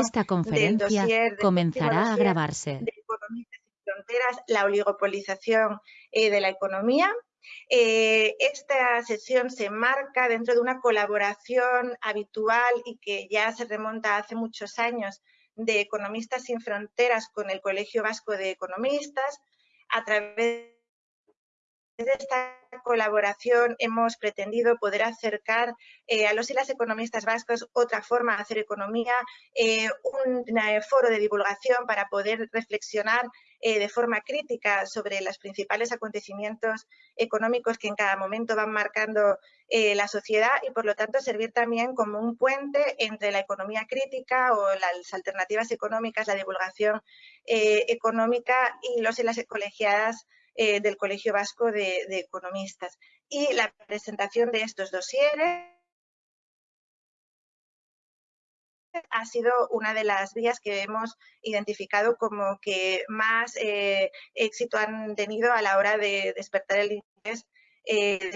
Esta conferencia comenzará a grabarse. De Economistas sin Fronteras, la oligopolización eh, de la economía. Eh, esta sesión se marca dentro de una colaboración habitual y que ya se remonta hace muchos años de Economistas sin Fronteras con el Colegio Vasco de Economistas. A través de esta colaboración hemos pretendido poder acercar eh, a los y las economistas vascos otra forma de hacer economía, eh, un eh, foro de divulgación para poder reflexionar de forma crítica sobre los principales acontecimientos económicos que en cada momento van marcando la sociedad y, por lo tanto, servir también como un puente entre la economía crítica o las alternativas económicas, la divulgación económica y los y las colegiadas eh, del Colegio Vasco de, Economistas. Y la presentación de estos dosieres ha sido una de las vías que hemos identificado como que más eh, éxito han tenido a la hora de despertar el interés eh,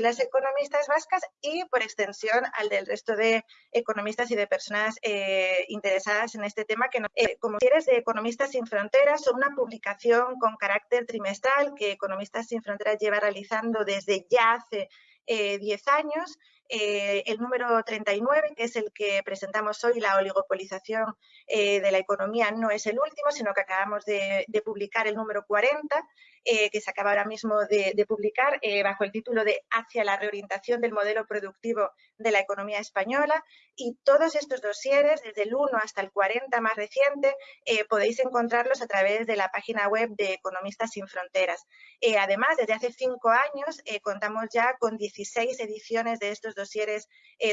las economistas vascas y, por extensión, al del resto de economistas y de personas eh, interesadas en este tema, que eh, como quieres de Economistas sin Fronteras son una publicación con carácter trimestral que Economistas sin Fronteras lleva realizando desde ya hace 10 eh, años. el número 39, que es el que presentamos hoy, la oligopolización de la economía, no es el último, sino que acabamos de publicar el número 40, eh, que se acaba ahora mismo de, publicar eh, bajo el título de Hacia la reorientación del modelo productivo de la economía española y todos estos dosieres, desde el 1 hasta el 40 más reciente, eh, podéis encontrarlos a través de la página web de Economistas Sin Fronteras. además, desde hace cinco años contamos ya con 16 ediciones de estos dosieres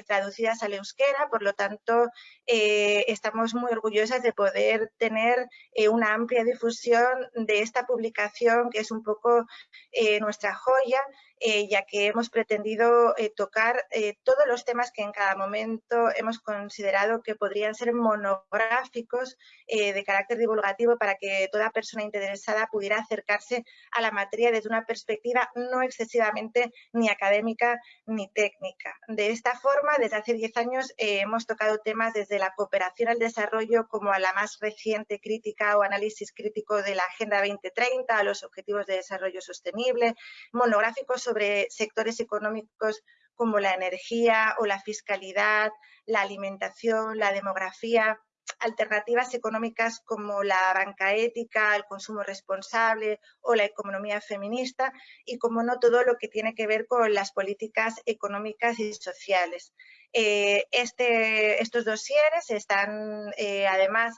traducidas al euskera, por lo tanto, estamos muy orgullosas de poder tener una amplia difusión de esta publicación que es un poco eh, nuestra joya, eh, ya que hemos pretendido eh, tocar todos los temas que en cada momento hemos considerado que podrían ser monográficos de carácter divulgativo para que toda persona interesada pudiera acercarse a la materia desde una perspectiva no excesivamente ni académica ni técnica. De esta forma, desde hace 10 años hemos tocado temas desde la cooperación al desarrollo como a la más reciente crítica o análisis crítico de la Agenda 2030, a los objetivos de Desarrollo Sostenible, monográficos sobre sectores económicos como la energía o la fiscalidad, la alimentación, la demografía, alternativas económicas como la banca ética, el consumo responsable o la economía feminista y, como no, todo lo que tiene que ver con las políticas económicas y sociales. Eh, este, estos dosieres están, eh, además,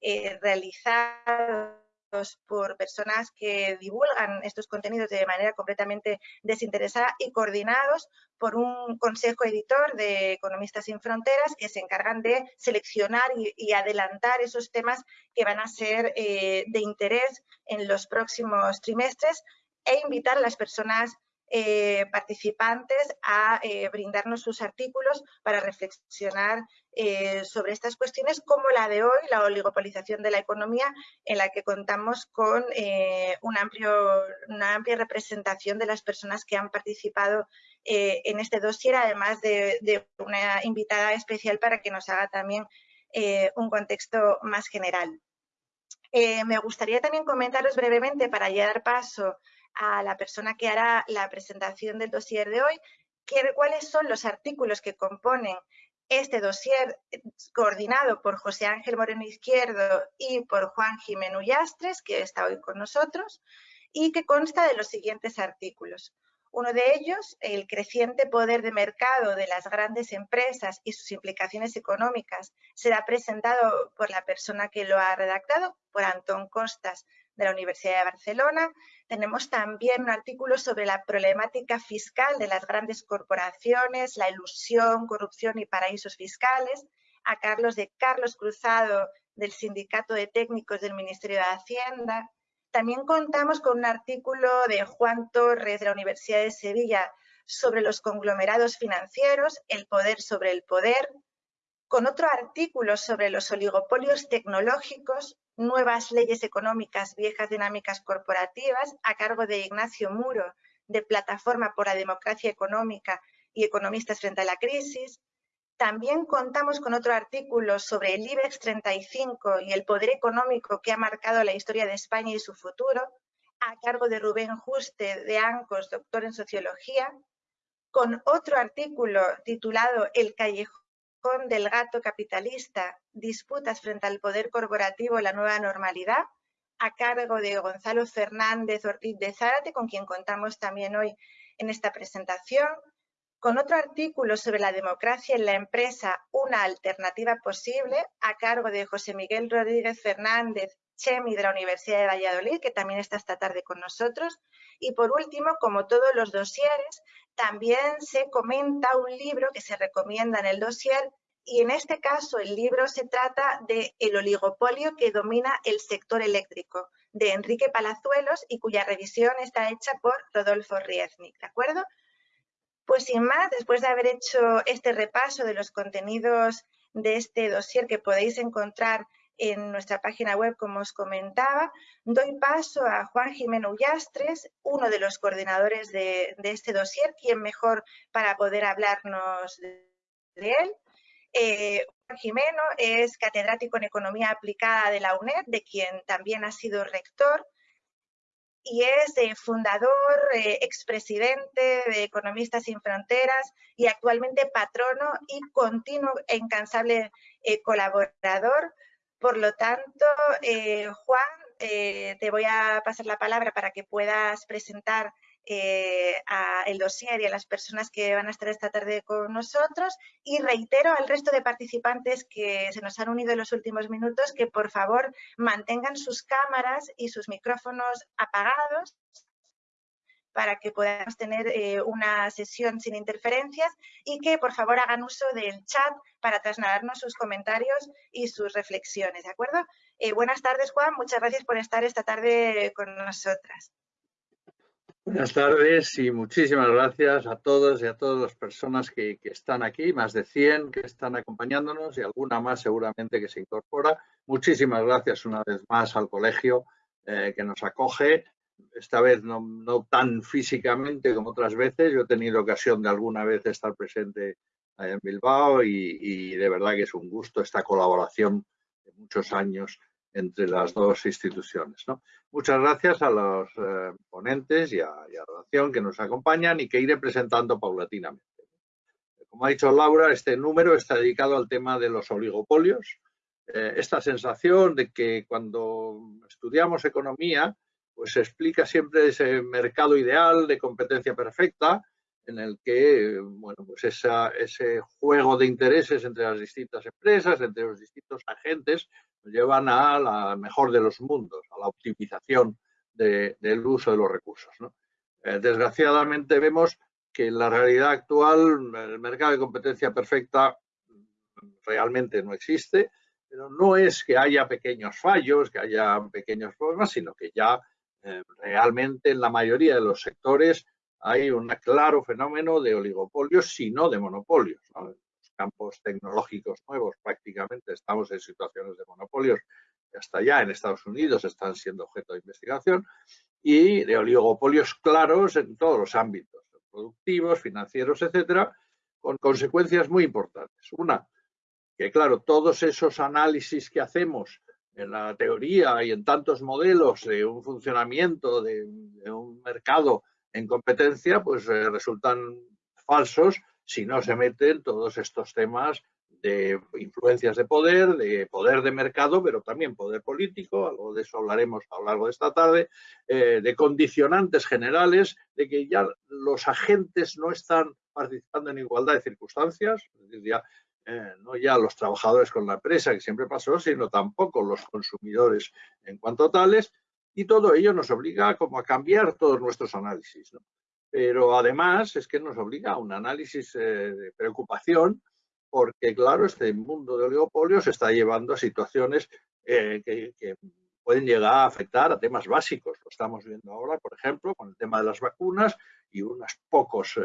eh, realizados por personas que divulgan estos contenidos de manera completamente desinteresada y coordinados por un consejo editor de Economistas sin Fronteras que se encargan de seleccionar y, adelantar esos temas que van a ser eh, de interés en los próximos trimestres e invitar a las personas eh, participantes a eh, brindarnos sus artículos para reflexionar eh, sobre estas cuestiones como la de hoy, la oligopolización de la economía, en la que contamos con un amplio, una amplia representación de las personas que han participado en este dossier, además de, una invitada especial para que nos haga también un contexto más general. me gustaría también comentaros brevemente, para ya dar paso a la persona que hará la presentación del dossier de hoy, cuáles son los artículos que componen este dossier eh, coordinado por José Ángel Moreno Izquierdo y por Juan Jimeno Yastres, que está hoy con nosotros, y que consta de los siguientes artículos. Uno de ellos, el creciente poder de mercado de las grandes empresas y sus implicaciones económicas, será presentado por la persona que lo ha redactado, por Antón Costas, de la Universidad de Barcelona. Tenemos también un artículo sobre la problemática fiscal de las grandes corporaciones, la ilusión, corrupción y paraísos fiscales, a Carlos de Carlos Cruzado del Sindicato de Técnicos del Ministerio de Hacienda. También contamos con un artículo de Juan Torres de la Universidad de Sevilla sobre los conglomerados financieros, el poder sobre el poder, con otro artículo sobre los oligopolios tecnológicos, nuevas leyes económicas, viejas dinámicas corporativas, a cargo de Ignacio Muro de Plataforma por la Democracia Económica y Economistas frente a la Crisis. También contamos con otro artículo sobre el IBEX 35 y el poder económico que ha marcado la historia de España y su futuro, a cargo de Rubén Juste de ANCOS, doctor en Sociología, con otro artículo titulado El callejón del gato capitalista, disputas frente al poder corporativo, la nueva normalidad, a cargo de Gonzalo Fernández Ortiz de Zárate, con quien contamos también hoy en esta presentación, con otro artículo sobre la democracia en la empresa, una alternativa posible, a cargo de José Miguel Rodríguez Fernández, Chemi de la Universidad de Valladolid, que también está esta tarde con nosotros. Y por último, como todos los dosieres, también se comenta un libro que se recomienda en el dossier y en este caso el libro se trata de El oligopolio que domina el sector eléctrico, de Enrique Palazuelos y cuya revisión está hecha por Rodolfo Rieznik, ¿de acuerdo? Pues sin más, después de haber hecho este repaso de los contenidos de este dossier que podéis encontrar en nuestra página web, como os comentaba, doy paso a Juan Jimeno Ullastres, uno de los coordinadores de, este dossier, quien mejor para poder hablarnos de, él. Eh, Juan Jimeno es catedrático en Economía Aplicada de la UNED, de quien también ha sido rector, y es eh, fundador, eh, expresidente de Economistas Sin Fronteras y actualmente patrono y continuo e incansable colaborador por lo tanto, eh, Juan, eh, te voy a pasar la palabra para que puedas presentar eh, el dossier y a las personas que van a estar esta tarde con nosotros. Y reitero al resto de participantes que se nos han unido en los últimos minutos que por favor mantengan sus cámaras y sus micrófonos apagados para que podamos tener eh, una sesión sin interferencias y que por favor hagan uso del chat para trasladarnos sus comentarios y sus reflexiones, ¿de acuerdo? Eh, buenas tardes, Juan. Muchas gracias por estar esta tarde con nosotras. Buenas tardes y muchísimas gracias a todos y a todas las personas que, están aquí, más de 100 que están acompañándonos y alguna más seguramente que se incorpora. Muchísimas gracias una vez más al colegio eh, que nos acoge esta vez no, tan físicamente como otras veces. Yo he tenido ocasión de alguna vez estar presente en Bilbao y, de verdad que es un gusto esta colaboración de muchos años entre las dos instituciones. Muchas gracias a los eh, ponentes y a, la relación que nos acompañan y que iré presentando paulatinamente. Como ha dicho Laura, este número está dedicado al tema de los oligopolios. Eh, esta sensación de que cuando estudiamos economía pues se explica siempre ese mercado ideal de competencia perfecta en el que, bueno, pues ese juego de intereses entre las distintas empresas, entre los distintos agentes, nos llevan a la mejor de los mundos, a la optimización del uso de los recursos. Eh, desgraciadamente vemos que en la realidad actual el mercado de competencia perfecta realmente no existe, pero no es que haya pequeños fallos, que haya pequeños problemas, sino que ya eh, realmente en la mayoría de los sectores hay un claro fenómeno de oligopolios, si no de monopolios. En los campos tecnológicos nuevos prácticamente estamos en situaciones de monopolios que hasta ya en Estados Unidos están siendo objeto de investigación y de oligopolios claros en todos los ámbitos, productivos, financieros, etcétera, con consecuencias muy importantes. Una, que claro, todos esos análisis que hacemos en la teoría y en tantos modelos de un funcionamiento de, un mercado en competencia, pues eh, resultan falsos si no se meten todos estos temas de influencias de poder, de poder de mercado, pero también poder político, algo de eso hablaremos a lo largo de esta tarde, eh, de condicionantes generales, de que ya los agentes no están participando en igualdad de circunstancias, es decir, ya eh, no ya los trabajadores con la empresa, que siempre pasó, sino tampoco los consumidores en cuanto a tales, y todo ello nos obliga como a cambiar todos nuestros análisis. Pero además es que nos obliga a un análisis eh, de preocupación, porque claro, este mundo de oligopolios está llevando a situaciones eh, que, pueden llegar a afectar a temas básicos. Lo estamos viendo ahora, por ejemplo, con el tema de las vacunas y unos pocos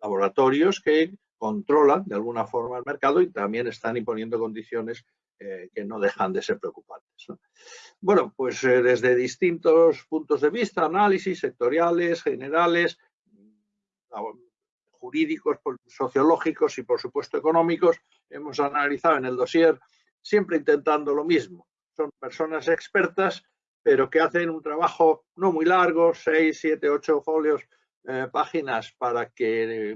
laboratorios que controlan de alguna forma el mercado y también están imponiendo condiciones que no dejan de ser preocupantes. Bueno, pues desde distintos puntos de vista, análisis sectoriales, generales, jurídicos, sociológicos y por supuesto económicos, hemos analizado en el dossier siempre intentando lo mismo. Son personas expertas, pero que hacen un trabajo no muy largo, seis, siete, ocho folios, eh, páginas, para que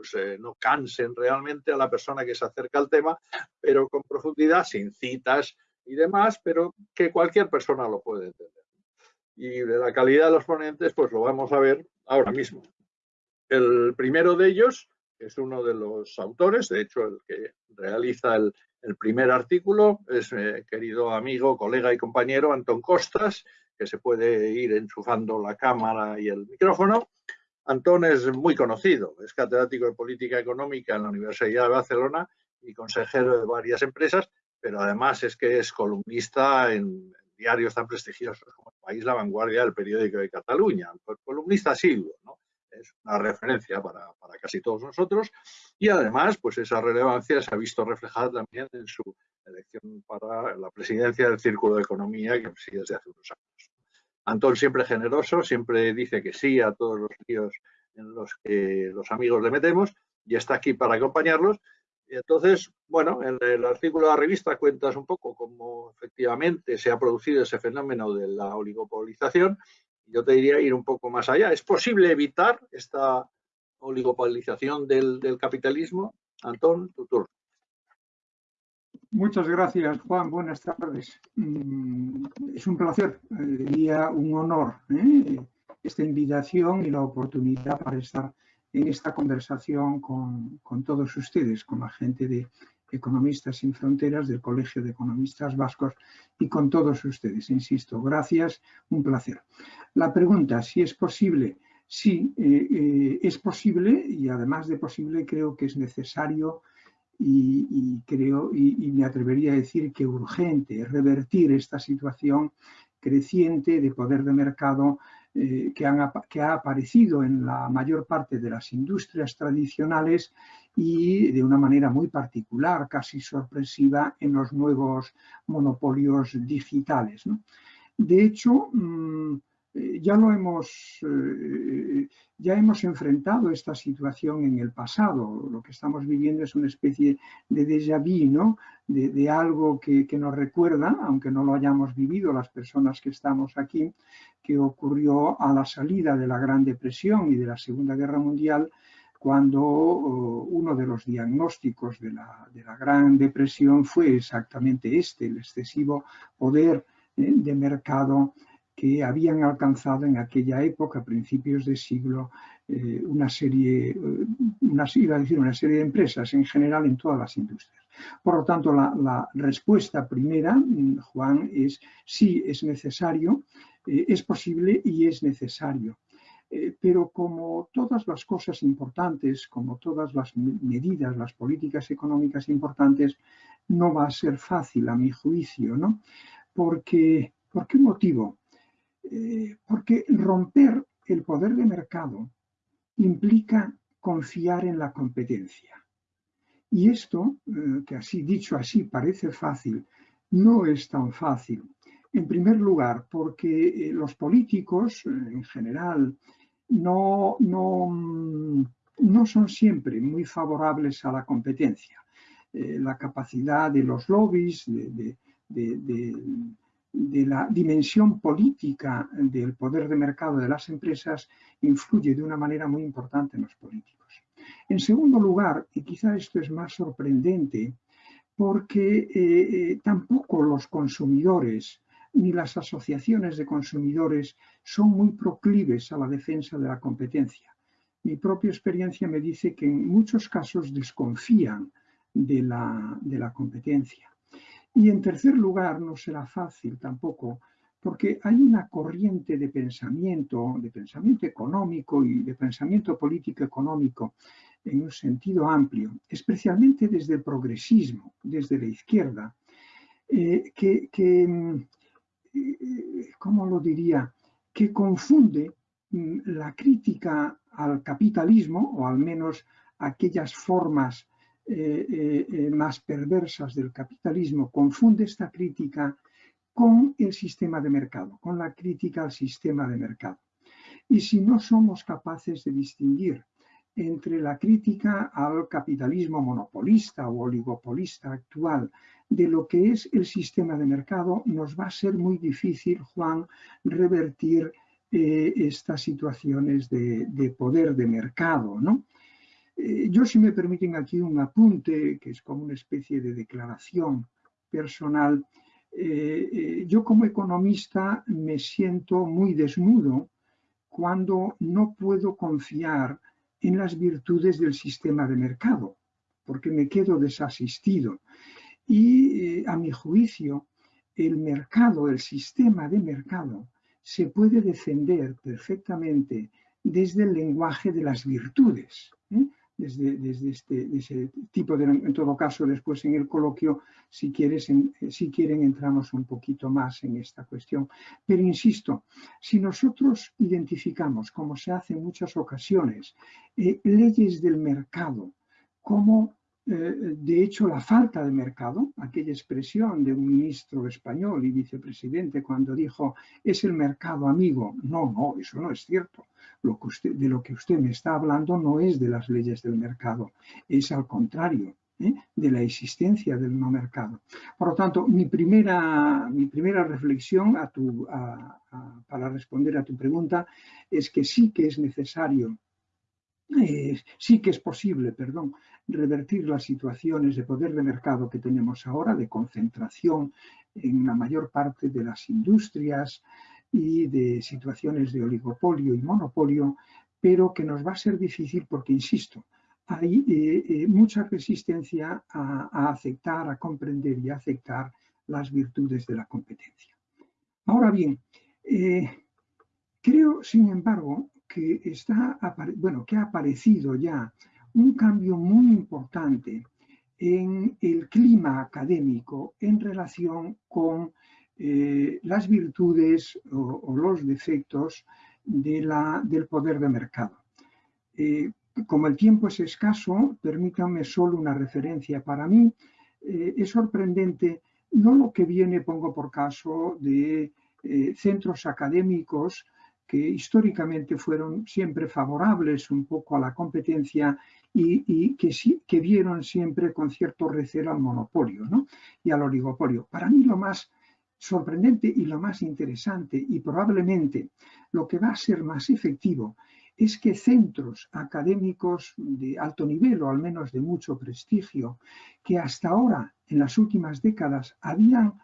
pues, eh, no cansen realmente a la persona que se acerca al tema, pero con profundidad, sin citas y demás, pero que cualquier persona lo puede entender. Y de la calidad de los ponentes, pues lo vamos a ver ahora mismo. El primero de ellos es uno de los autores, de hecho el que realiza el, primer artículo es mi querido amigo, colega y compañero Antón Costas, que se puede ir enchufando la cámara y el micrófono. Antón es muy conocido, es catedrático de Política Económica en la Universidad de Barcelona y consejero de varias empresas, pero además es que es columnista en diarios tan prestigiosos como El País, La Vanguardia, el periódico de Cataluña, columnista silvo, ¿no? es una referencia para, casi todos nosotros y además pues esa relevancia se ha visto reflejada también en su elección para la presidencia del Círculo de Economía que preside desde hace unos años. Antón siempre generoso, siempre dice que sí a todos los líos en los que los amigos le metemos y está aquí para acompañarlos. Entonces, bueno, en el artículo de la revista cuentas un poco cómo efectivamente se ha producido ese fenómeno de la oligopolización yo te diría ir un poco más allá. ¿Es posible evitar esta oligopolización del, capitalismo? Antón, tu turno. Muchas gracias, Juan. Buenas tardes. Mm, es un placer, eh, diría un honor, ¿eh? esta invitación y la oportunidad para estar en esta conversación con, todos ustedes, con la gente de Economistas sin Fronteras, del Colegio de Economistas Vascos y con todos ustedes. Insisto, gracias, un placer. La pregunta, si es posible, sí, eh, es posible y además de posible creo que es necesario y, creo y, me atrevería a decir que urgente revertir esta situación creciente de poder de mercado eh, que, que, ha aparecido en la mayor parte de las industrias tradicionales y de una manera muy particular, casi sorpresiva, en los nuevos monopolios digitales. De hecho, mm, eh, ya lo hemos, eh, ya hemos enfrentado esta situación en el pasado. Lo que estamos viviendo es una especie de déjà vu, de, algo que, nos recuerda, aunque no lo hayamos vivido las personas que estamos aquí, que ocurrió a la salida de la Gran Depresión y de la Segunda Guerra Mundial, cuando oh, uno de los diagnósticos de la, Gran Depresión fue exactamente este, el excesivo poder eh, de mercado que habían alcanzado en aquella época, a principios de siglo, eh, una serie, eh, una, decir una serie de empresas en general en todas las industrias. Por lo tanto, la, respuesta primera, mm, Juan, es sí, es necesario, es posible y es necesario. Eh, pero como todas las cosas importantes, como todas las medidas, las políticas económicas importantes, no va a ser fácil a mi juicio, ¿no? Porque, ¿Por qué motivo? Eh, porque romper el poder de mercado implica confiar en la competencia. Y esto, eh, que así dicho así parece fácil, no es tan fácil. En primer lugar, porque los políticos en general no, no, mm, no son siempre muy favorables a la competencia. Eh, la capacidad de los lobbies, de, la dimensión política del poder de mercado de las empresas influye de una manera muy importante en los políticos. En segundo lugar, y quizá esto es más sorprendente, porque eh, eh, tampoco los consumidores ni las asociaciones de consumidores son muy proclives a la defensa de la competencia. Mi propia experiencia me dice que en muchos casos desconfían de la, de la competencia. Y en tercer lugar, no será fácil tampoco, porque hay una corriente de pensamiento, de pensamiento económico y de pensamiento político económico en un sentido amplio, especialmente desde el progresismo, desde la izquierda, eh, que, que, mm, ¿cómo lo diría?, que confunde mm, la crítica al capitalismo, o al menos aquellas formas más perversas del capitalismo, confunde esta crítica con el sistema de mercado, con la crítica al sistema de mercado. Y si no somos capaces de distinguir entre la crítica al capitalismo monopolista o oligopolista actual de lo que es el sistema de mercado, nos va a ser muy difícil, Juan, revertir eh, estas situaciones de, poder de mercado. ¿no? Eh, yo, si me permiten aquí un apunte, que es como una especie de declaración personal, eh, yo como economista me siento muy desnudo cuando no puedo confiar en las virtudes del sistema de mercado, porque me quedo desasistido. Y eh, a mi juicio, el mercado, el sistema de mercado, se puede defender perfectamente desde el lenguaje de las virtudes. ¿eh? Desde, desde este, ese tipo de, en todo caso, después en el coloquio, si, quieres, si quieren, entramos un poquito más en esta cuestión. Pero insisto, si nosotros identificamos, como se hace en muchas ocasiones, eh, leyes del mercado como eh, de hecho, la falta de mercado, aquella expresión de un ministro español y vicepresidente cuando dijo es el mercado amigo. No, no, eso no es cierto. Lo que usted, de lo que usted me está hablando no es de las leyes del mercado, es al contrario, ¿eh? de la existencia del no mercado. Por lo tanto, mi primera, mi primera reflexión a tu, para responder a tu pregunta es que sí que es necesario eh, sí que es posible, perdón, revertir las situaciones de poder de mercado que tenemos ahora, de concentración en la mayor parte de las industrias y de situaciones de oligopolio y monopolio, pero que nos va a ser difícil porque, insisto, hay eh, eh, mucha resistencia a, aceptar, a comprender y a aceptar las virtudes de la competencia. Ahora bien, creo, sin embargo, que, está, bueno, que ha aparecido ya un cambio muy importante en el clima académico en relación con eh, las virtudes o, los defectos de la, del poder de mercado. Eh, como el tiempo es escaso, permítanme solo una referencia para mí. Eh, es sorprendente, no lo que viene, pongo por caso, de centros académicos que históricamente fueron siempre favorables un poco a la competencia y, que, que, vieron siempre con cierto recelo al monopolio y al oligopolio. Para mí lo más sorprendente y lo más interesante y probablemente lo que va a ser más efectivo es que centros académicos de alto nivel o al menos de mucho prestigio que hasta ahora en las últimas décadas habían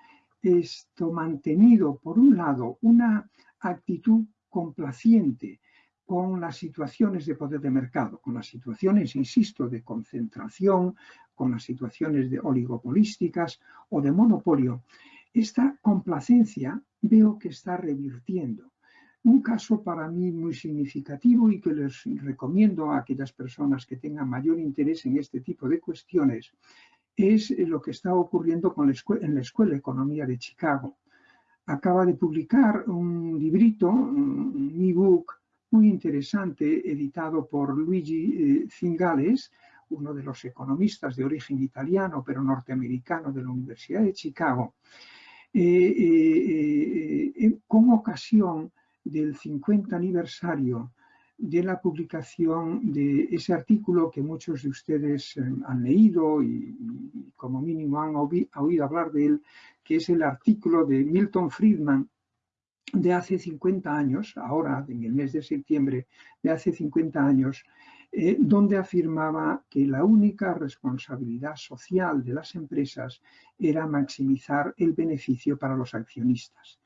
esto mantenido por un lado una actitud complaciente con las situaciones de poder de mercado, con las situaciones, insisto, de concentración, con las situaciones de oligopolísticas o de monopolio, esta complacencia veo que está revirtiendo. Un caso para mí muy significativo y que les recomiendo a aquellas personas que tengan mayor interés en este tipo de cuestiones es lo que está ocurriendo en la Escuela de Economía de Chicago acaba de publicar un librito, un ebook muy interesante, editado por Luigi eh, Zingales, uno de los economistas de origen italiano, pero norteamericano de la Universidad de Chicago, eh, eh, con ocasión del 50 aniversario de la publicación de ese artículo que muchos de ustedes han leído y, como mínimo han oído hablar de él, que es el artículo de Milton Friedman de hace 50 años, ahora en el mes de septiembre de hace 50 años, eh, donde afirmaba que la única responsabilidad social de las empresas era maximizar el beneficio para los accionistas.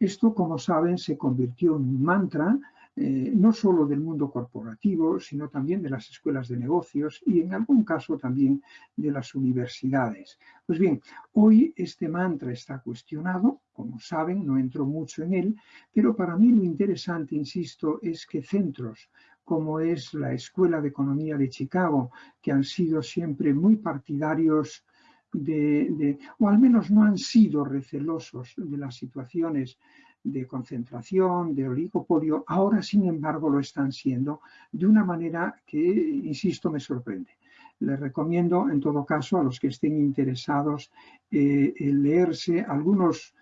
Esto, como saben, se convirtió en un mantra eh, no solo del mundo corporativo, sino también de las escuelas de negocios y en algún caso también de las universidades. Pues bien, hoy este mantra está cuestionado, como saben, no entro mucho en él, pero para mí lo interesante, insisto, es que centros como es la Escuela de Economía de Chicago, que han sido siempre muy partidarios de, o al menos no han sido recelosos de las situaciones de concentración, de oligopolio, ahora sin embargo lo están siendo de una manera que, insisto, me sorprende. Les recomiendo, en todo caso, a los que estén interesados, eh, leerse algunos,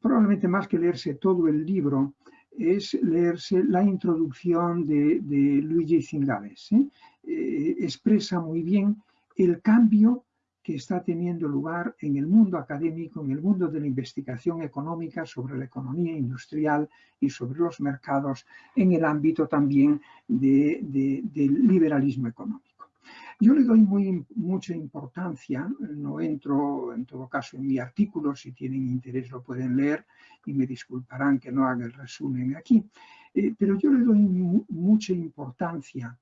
probablemente más que leerse todo el libro, es leerse la introducción de, Luigi Zingales. ¿eh? Eh, expresa muy bien el cambio que está teniendo lugar en el mundo académico, en el mundo de la investigación económica sobre la economía industrial y sobre los mercados, en el ámbito también del liberalismo económico. Yo le doy mucha importancia, no entro en todo caso en mi artículo, si tienen interés lo pueden leer y me disculparán que no haga el resumen aquí, eh, pero yo le doy mucha importancia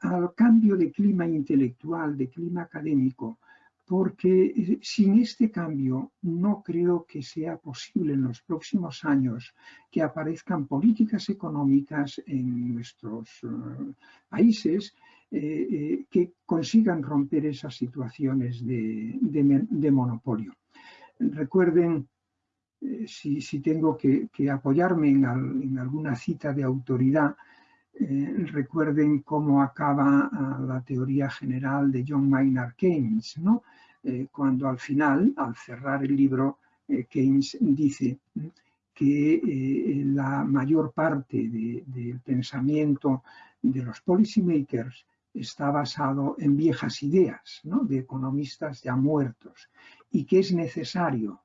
al cambio de clima intelectual, de clima académico, porque eh, sin este cambio no creo que sea posible en los próximos años que aparezcan políticas económicas en nuestros eh, países eh, que consigan romper esas situaciones de, monopolio. Recuerden, si, tengo que, apoyarme en, alguna cita de autoridad, recuerden cómo acaba ah, la teoría general de John Maynard Keynes, ¿no? Eh, cuando al final, al cerrar el libro, eh, Keynes dice que eh, la mayor parte del pensamiento de los policymakers está basado en viejas ideas de economistas ya muertos y que es necesario,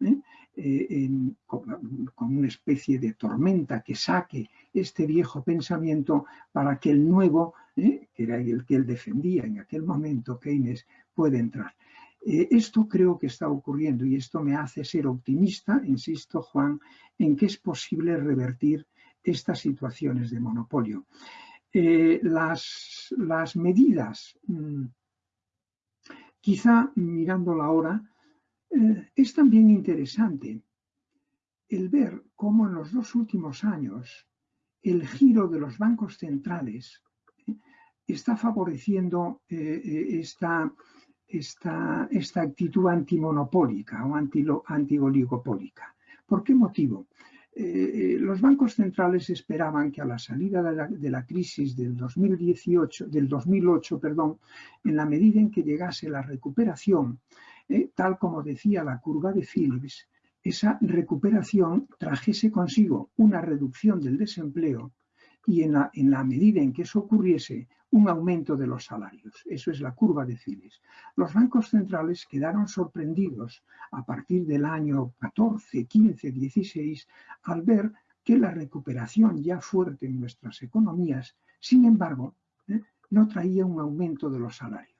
con, una especie de tormenta, que saque este viejo pensamiento para que el nuevo, que era el que él defendía en aquel momento, Keynes, pueda entrar. Eh, esto creo que está ocurriendo y esto me hace ser optimista, insisto Juan, en que es posible revertir estas situaciones de monopolio. Eh, las, medidas, mm, quizá mirando ahora, eh, es también interesante el ver cómo en los dos últimos años el giro de los bancos centrales está favoreciendo esta esta, esta actitud antimonopólica o antioligopólica. ¿Por qué motivo? Eh, los bancos centrales esperaban que a la salida de la, crisis del 2018, del 2008, perdón, en la medida en que llegase la recuperación, eh, tal como decía la curva de Phillips, esa recuperación trajese consigo una reducción del desempleo y en la, medida en que eso ocurriese, un aumento de los salarios. Eso es la curva de Phillips. Los bancos centrales quedaron sorprendidos a partir del año 14, 15, 16 al ver que la recuperación ya fuerte en nuestras economías, sin embargo, ¿eh? no traía un aumento de los salarios.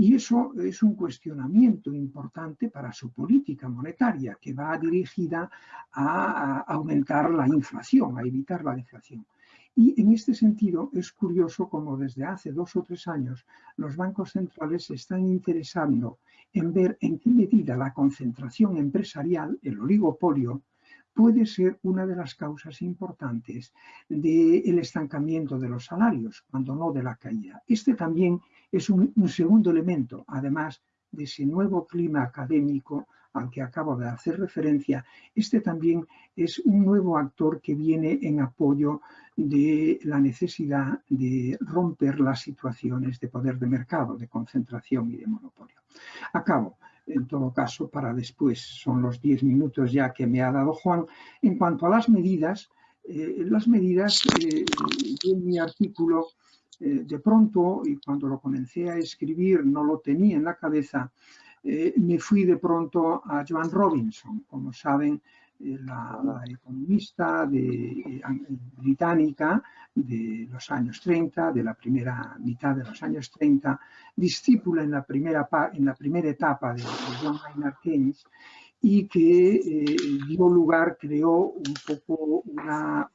Y eso es un cuestionamiento importante para su política monetaria, que va dirigida a aumentar la inflación, a evitar la inflación. Y en este sentido es curioso como desde hace dos o tres años los bancos centrales se están interesando en ver en qué medida la concentración empresarial, el oligopolio, puede ser una de las causas importantes del estancamiento de los salarios, cuando no de la caída. Este también es un, un segundo elemento, además de ese nuevo clima académico al que acabo de hacer referencia, este también es un nuevo actor que viene en apoyo de la necesidad de romper las situaciones de poder de mercado, de concentración y de monopolio. Acabo, en todo caso, para después, son los 10 minutos ya que me ha dado Juan. En cuanto a las medidas, eh, las medidas, eh, en mi artículo, eh, de pronto, y cuando lo comencé a escribir no lo tenía en la cabeza, eh, me fui de pronto a Joan Robinson, como saben, eh, la, economista de, británica de los años 30, de la primera mitad de los años 30, discípula en la primera, en la primera etapa de, John Maynard Keynes y que eh, dio lugar, creó un poco una,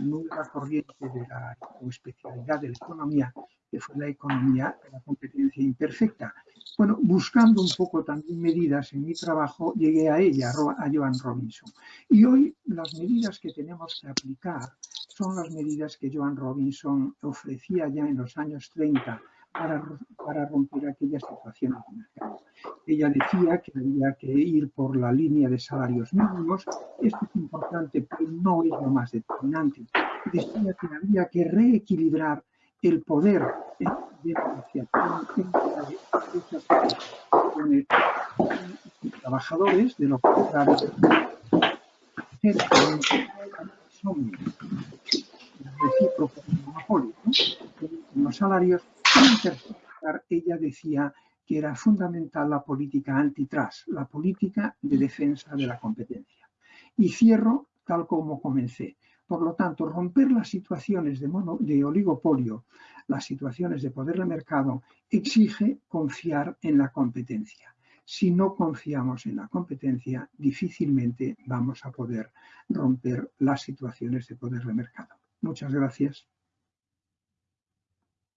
nueva corriente de la especialidad de la economía, que fue la economía de la competencia imperfecta. Bueno, buscando un poco también medidas en mi trabajo, llegué a ella, a Joan Robinson. Y hoy las medidas que tenemos que aplicar son las medidas que Joan Robinson ofrecía ya en los años 30 para, para romper aquella situación. Ella decía que había que ir por la línea de salarios mínimos. Esto es importante, pero no es lo más determinante. Decía que había que reequilibrar el poder de negociación entre trabajadores, de lo contrario, son recíprocos monopolio, ¿no? los salarios, ella decía que era fundamental la política antitrust, la política de defensa de la competencia. Y cierro tal como comencé. Por lo tanto, romper las situaciones de, de oligopolio, las situaciones de poder de mercado, exige confiar en la competencia. Si no confiamos en la competencia, difícilmente vamos a poder romper las situaciones de poder de mercado. Muchas gracias.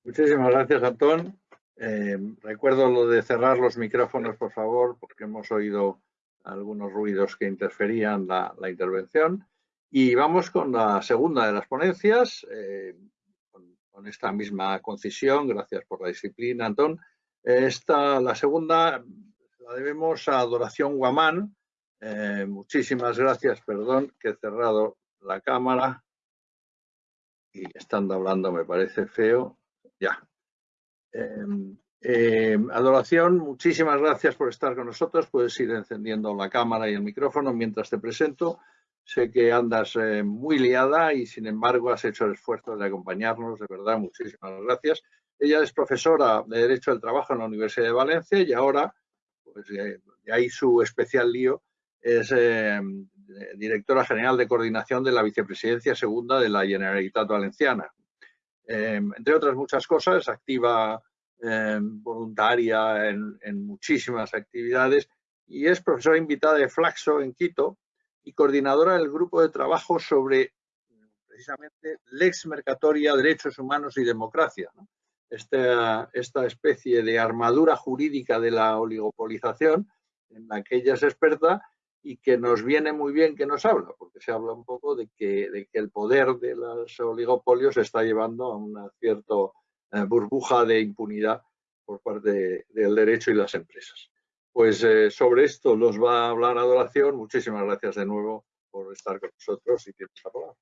Muchísimas gracias, Antón. Eh, recuerdo lo de cerrar los micrófonos, por favor, porque hemos oído algunos ruidos que interferían la, intervención. Y vamos con la segunda de las ponencias, eh, con, esta misma concisión. Gracias por la disciplina, Antón. Esta, la segunda la debemos a Adoración Guamán. Eh, muchísimas gracias, perdón, que he cerrado la cámara y estando hablando me parece feo. Ya, Em, em, adoración, muchísimas gracias por estar con nosotros. Puedes ir encendiendo la cámara y el micrófono mientras te presento. Sé que andas eh, muy liada y sin embargo has hecho el esfuerzo de acompañarnos. De verdad, muchísimas gracias. Ella es profesora de Derecho del Trabajo en la Universidad de Valencia y ahora, pues de ahí su especial lío, es em, directora general de coordinación de la vicepresidencia segunda de la Generalitat Valenciana. Em, entre otras muchas cosas, activa em, voluntaria en, muchísimas actividades y es profesora invitada de Flaxo en Quito y coordinadora del grupo de trabajo sobre precisamente Lex Mercatoria, Derechos Humanos y Democracia. Esta, esta especie de armadura jurídica de la oligopolización en la que ella es experta y que nos viene muy bien que nos habla, porque se habla un poco de que, de que el poder de los oligopolios está llevando a una cierta eh, burbuja de impunidad por parte del derecho y las empresas. Pues eh, sobre esto nos va a hablar Adoración. Muchísimas gracias de nuevo por estar con nosotros y tienes la palabra.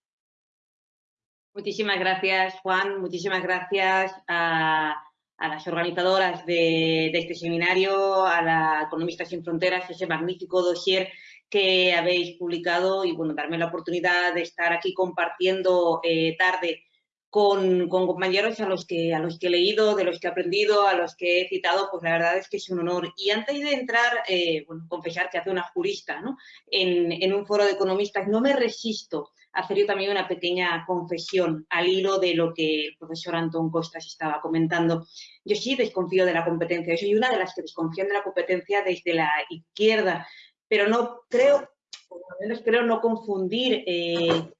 Muchísimas gracias, Juan. Muchísimas gracias a a las organizadoras de, este seminario, a la Economistas sin Fronteras, ese magnífico dossier que habéis publicado y bueno, darme la oportunidad de estar aquí compartiendo eh, tarde con, compañeros a los, que, a los que he leído, de los que he aprendido, a los que he citado, pues la verdad es que es un honor. Y antes de entrar, eh, bueno, confesar que hace una jurista ¿no? en un foro de economistas, no me resisto hacer yo también una pequeña confesión al hilo de lo que el profesor Antón Costas estaba comentando. Yo sí desconfío de la competencia, yo soy una de las que desconfían de la competencia desde la izquierda, pero no creo, por lo menos creo no confundir eh,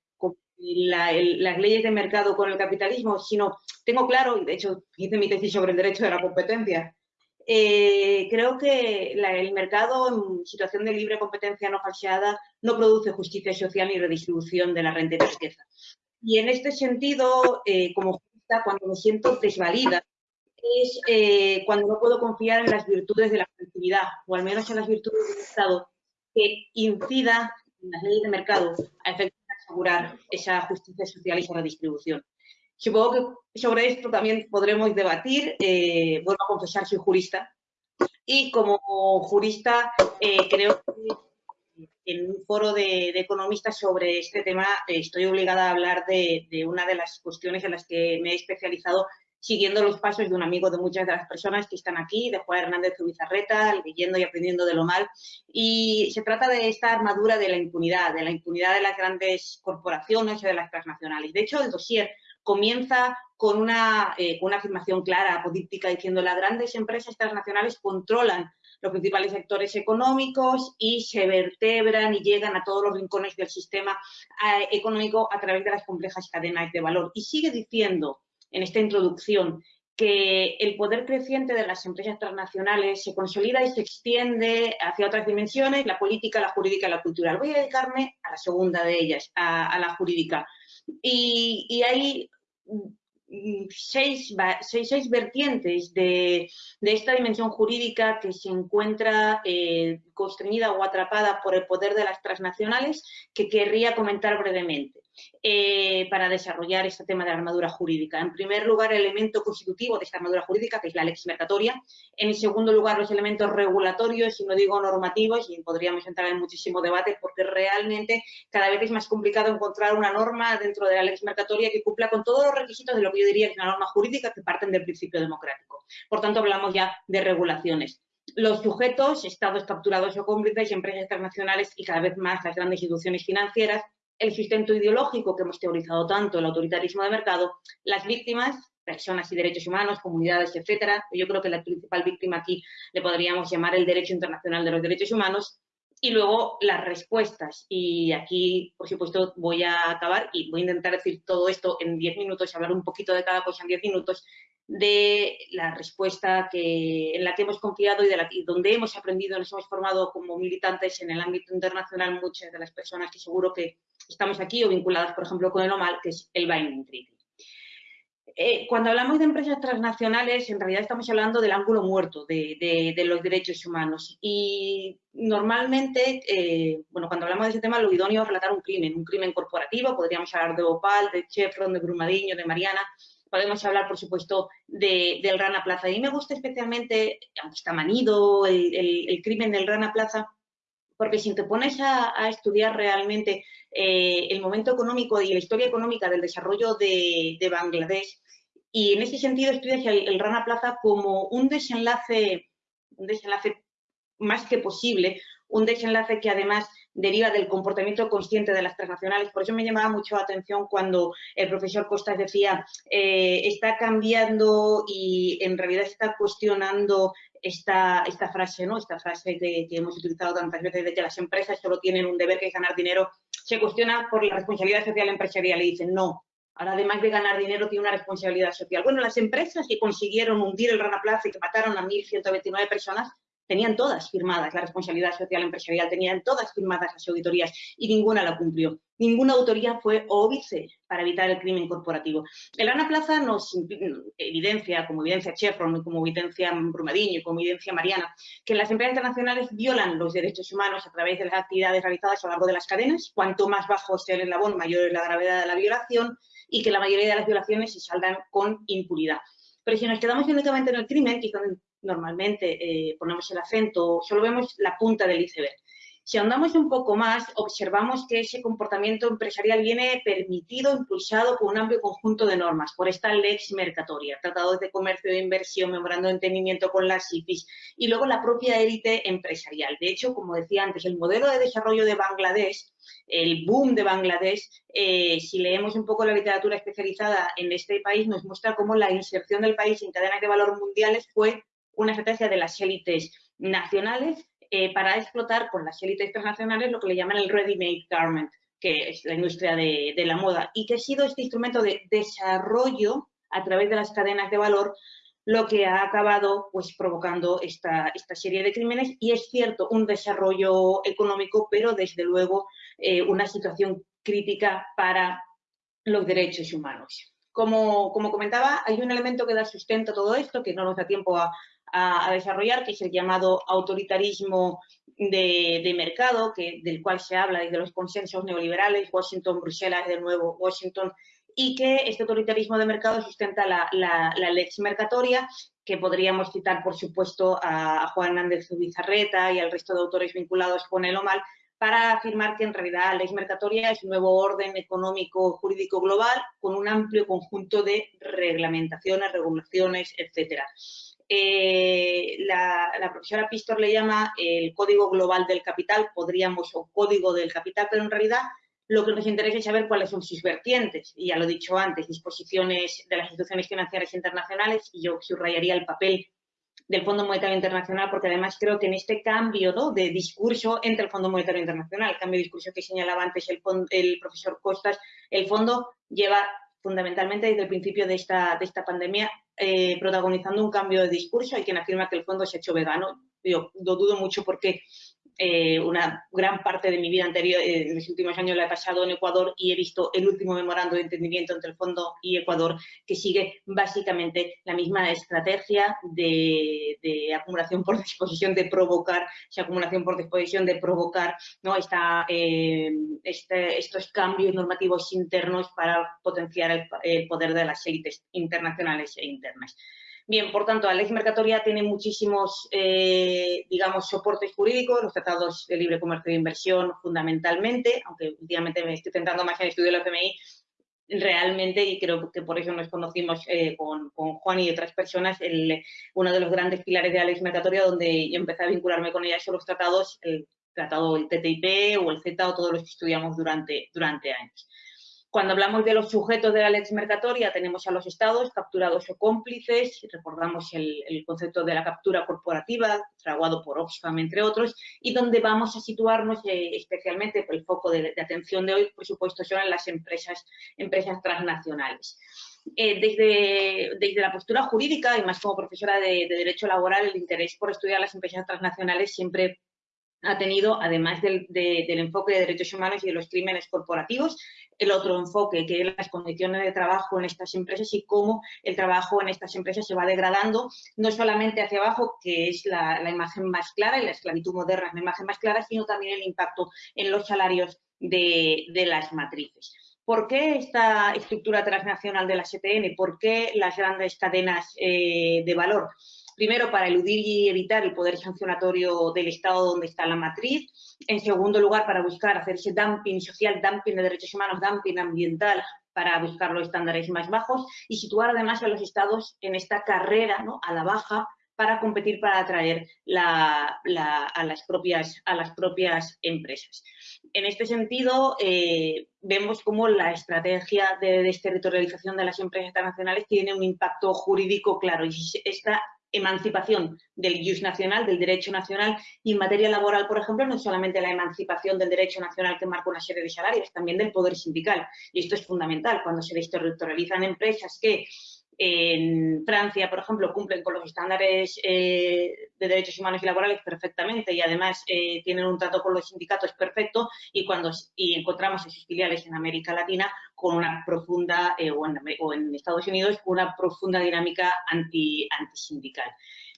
las leyes de mercado con el capitalismo, sino tengo claro, y de hecho hice mi tesis sobre el derecho de la competencia, eh, creo que el mercado en situación de libre competencia no falseada no produce justicia social ni redistribución de la renta y riqueza. Y en este sentido, eh, como justa, cuando me siento desvalida, es eh, cuando no puedo confiar en las virtudes de la colectividad, o al menos en las virtudes del Estado, que incida en las leyes de mercado a efecto de asegurar esa justicia social y esa redistribución. Supongo que sobre esto también podremos debatir. Eh, vuelvo a confesar, soy jurista. Y como jurista eh, creo que en un foro de, economistas sobre este tema eh, estoy obligada a hablar de, una de las cuestiones en las que me he especializado siguiendo los pasos de un amigo de muchas de las personas que están aquí, de Juan Hernández Zubizarreta, leyendo y aprendiendo de lo mal. Y se trata de esta armadura de la impunidad, de la impunidad de las grandes corporaciones y de las transnacionales. De hecho, el dossier comienza con una, eh, una afirmación clara, apodíptica, diciendo las grandes empresas transnacionales controlan los principales sectores económicos y se vertebran y llegan a todos los rincones del sistema eh, económico a través de las complejas cadenas de valor. Y sigue diciendo en esta introducción que el poder creciente de las empresas transnacionales se consolida y se extiende hacia otras dimensiones, la política, la jurídica y la cultural. Voy a dedicarme a la segunda de ellas, a, la jurídica. Y, y, hay seis, seis, vertientes de, esta dimensión jurídica que se encuentra eh, constreñida o atrapada por el poder de las transnacionales que querría comentar brevemente. Eh, para desarrollar este tema de la armadura jurídica. En primer lugar, el elemento constitutivo de esta armadura jurídica, que es la lex mercatoria. En segundo lugar, los elementos regulatorios, y no digo normativos, y podríamos entrar en muchísimo debate, porque realmente cada vez es más complicado encontrar una norma dentro de la lex mercatoria que cumpla con todos los requisitos de lo que yo diría que es una norma jurídica que parten del principio democrático. Por tanto, hablamos ya de regulaciones los sujetos, estados capturados o cómplices, empresas internacionales y cada vez más las grandes instituciones financieras, el sustento ideológico que hemos teorizado tanto, el autoritarismo de mercado, las víctimas, personas y derechos humanos, comunidades, etcétera. Yo creo que la principal víctima aquí le podríamos llamar el derecho internacional de los derechos humanos y luego las respuestas. Y aquí, por supuesto, voy a acabar y voy a intentar decir todo esto en 10 minutos, hablar un poquito de cada cosa en 10 minutos, de la respuesta que, en la que hemos confiado y de la, donde hemos aprendido, nos hemos formado como militantes en el ámbito internacional muchas de las personas que seguro que estamos aquí o vinculadas, por ejemplo, con el OMAL, que es el Binding Treaty. Eh, cuando hablamos de empresas transnacionales, en realidad estamos hablando del ángulo muerto de, los derechos humanos. Y normalmente, eh, bueno, cuando hablamos de ese tema, lo idóneo es relatar un crimen, un crimen corporativo. Podríamos hablar de Opal, de Chevron, de Brumadinho, de Mariana. Podemos hablar, por supuesto, del Rana Plaza. Y me gusta especialmente, aunque está manido, el, crimen del Rana Plaza, porque si te pones a, estudiar realmente eh, el momento económico y la historia económica del desarrollo de Bangladesh, y en ese sentido estudias el, Rana Plaza como un desenlace, un desenlace más que posible, un desenlace que además deriva del comportamiento consciente de las transnacionales. Por eso me llamaba mucho la atención cuando el profesor Costas decía, eh, está cambiando y en realidad está cuestionando esta, esta frase, ¿no? esta frase que, que, hemos utilizado tantas veces de que las empresas solo tienen un deber que es ganar dinero, se cuestiona por la responsabilidad social empresarial y dicen, no, Ahora, además de ganar dinero, tiene una responsabilidad social. Bueno, las empresas que consiguieron hundir el Rana Plaza y que mataron a 1.129 personas, tenían todas firmadas la responsabilidad social empresarial, tenían todas firmadas las auditorías y ninguna la cumplió. Ninguna autoría fue óbice para evitar el crimen corporativo. El Rana Plaza nos evidencia, como evidencia Chevron, como evidencia Brumadinho, como evidencia Mariana, que las empresas internacionales violan los derechos humanos a través de las actividades realizadas a lo largo de las cadenas. Cuanto más bajo sea el eslabón, mayor es la gravedad de la violación y que la mayoría de las violaciones se saldan con impunidad. Pero si nos quedamos únicamente en el crimen, que normalmente eh, ponemos el acento, solo vemos la punta del iceberg. Si andamos un poco más, observamos que ese comportamiento empresarial viene permitido, impulsado por un amplio conjunto de normas, por esta lex mercatoria, tratados de comercio e inversión, memorando de entendimiento con las IPIs y luego la propia élite empresarial. De hecho, como decía antes, el modelo de desarrollo de Bangladesh, el boom de Bangladesh, eh, si leemos un poco la literatura especializada en este país, nos muestra cómo la inserción del país en cadenas de valor mundiales fue una estrategia de las élites nacionales eh, para explotar con las élites internacionales lo que le llaman el ready-made garment, que es la industria de, la moda, y que ha sido este instrumento de desarrollo a través de las cadenas de valor lo que ha acabado pues, provocando esta, esta serie de crímenes. Y es cierto, un desarrollo económico, pero desde luego eh, una situación crítica para los derechos humanos. Como, como, comentaba, hay un elemento que da sustento a todo esto, que no nos da tiempo a, a, desarrollar, que es el llamado autoritarismo de, mercado, que, del cual se habla desde los consensos neoliberales, Washington, Bruselas, de nuevo Washington, y que este autoritarismo de mercado sustenta la, la, lex mercatoria, que podríamos citar, por supuesto, a, Juan Hernández Bizarreta y al resto de autores vinculados con el OMAL, para afirmar que en realidad la lex mercatoria es un nuevo orden económico jurídico global con un amplio conjunto de reglamentaciones, regulaciones, etcétera. Eh, la, profesora Pistor le llama el código global del capital, podríamos, o código del capital, pero en realidad lo que nos interesa es saber cuáles son sus vertientes. Y ya lo he dicho antes, disposiciones de las instituciones financieras internacionales, y yo subrayaría el papel del Fondo Monetario Internacional, porque además creo que en este cambio de discurso entre el Fondo Monetario Internacional, el cambio de discurso que señalaba antes el, el profesor Costas, el fondo lleva fundamentalmente desde el principio de esta, de esta pandemia, eh, protagonizando un cambio de discurso. Hay quien afirma que el fondo se ha hecho vegano. Yo lo dudo mucho porque eh, una gran parte de mi vida anterior, en los últimos años la he pasado en Ecuador y he visto el último memorando de entendimiento entre el Fondo y Ecuador que sigue básicamente la misma estrategia de, acumulación por disposición de provocar, esa acumulación por disposición de provocar ¿no? Esta, este, estos cambios normativos internos para potenciar el poder de las élites internacionales e internas. Bien, por tanto, la ley mercatoria tiene muchísimos, eh, digamos, soportes jurídicos, los tratados de libre comercio e inversión fundamentalmente, aunque últimamente me estoy centrando más en el estudio de la FMI, realmente, y creo que por eso nos conocimos eh, con, Juan y otras personas, uno de los grandes pilares de la ley mercatoria donde empecé a vincularme con ella son los tratados, el tratado del TTIP o el Z o todos los que estudiamos durante, durante años. Cuando hablamos de los sujetos de la lex mercatoria, tenemos a los estados capturados o cómplices, recordamos el, concepto de la captura corporativa, fraguado por Oxfam, entre otros, y donde vamos a situarnos eh, especialmente, el foco de, atención de hoy, por supuesto, son en las empresas, empresas transnacionales. Eh, desde, desde, la postura jurídica y más como profesora de, Derecho Laboral, el interés por estudiar las empresas transnacionales siempre ha tenido, además del, enfoque de derechos humanos y de los crímenes corporativos, el otro enfoque, que es las condiciones de trabajo en estas empresas y cómo el trabajo en estas empresas se va degradando, no solamente hacia abajo, que es la, imagen más clara, y la esclavitud moderna es la imagen más clara, sino también el impacto en los salarios de, las matrices. ¿Por qué esta estructura transnacional de la STN? ¿Por qué las grandes cadenas eh, de valor? Primero, para eludir y evitar el poder sancionatorio del Estado donde está la matriz. En segundo lugar, para buscar hacer ese dumping social, dumping de derechos humanos, dumping ambiental para buscar los estándares más bajos y situar además a los estados en esta carrera a la baja para competir para atraer a, las propias, a las propias empresas. En este sentido, eh, vemos cómo la estrategia de desterritorialización de las empresas internacionales tiene un impacto jurídico claro y esta emancipación del ius nacional, del derecho nacional, y en materia laboral, por ejemplo, no solamente la emancipación del derecho nacional que marca una serie de salarios, también del poder sindical. Y esto es fundamental cuando se desterritorializan empresas que en Francia, por ejemplo, cumplen con los estándares eh, de derechos humanos y laborales perfectamente y además eh, tienen un trato con los sindicatos perfecto y cuando y encontramos en sus filiales en América Latina con una profunda, eh, o, en, o, en, Estados Unidos, una profunda dinámica anti, antisindical.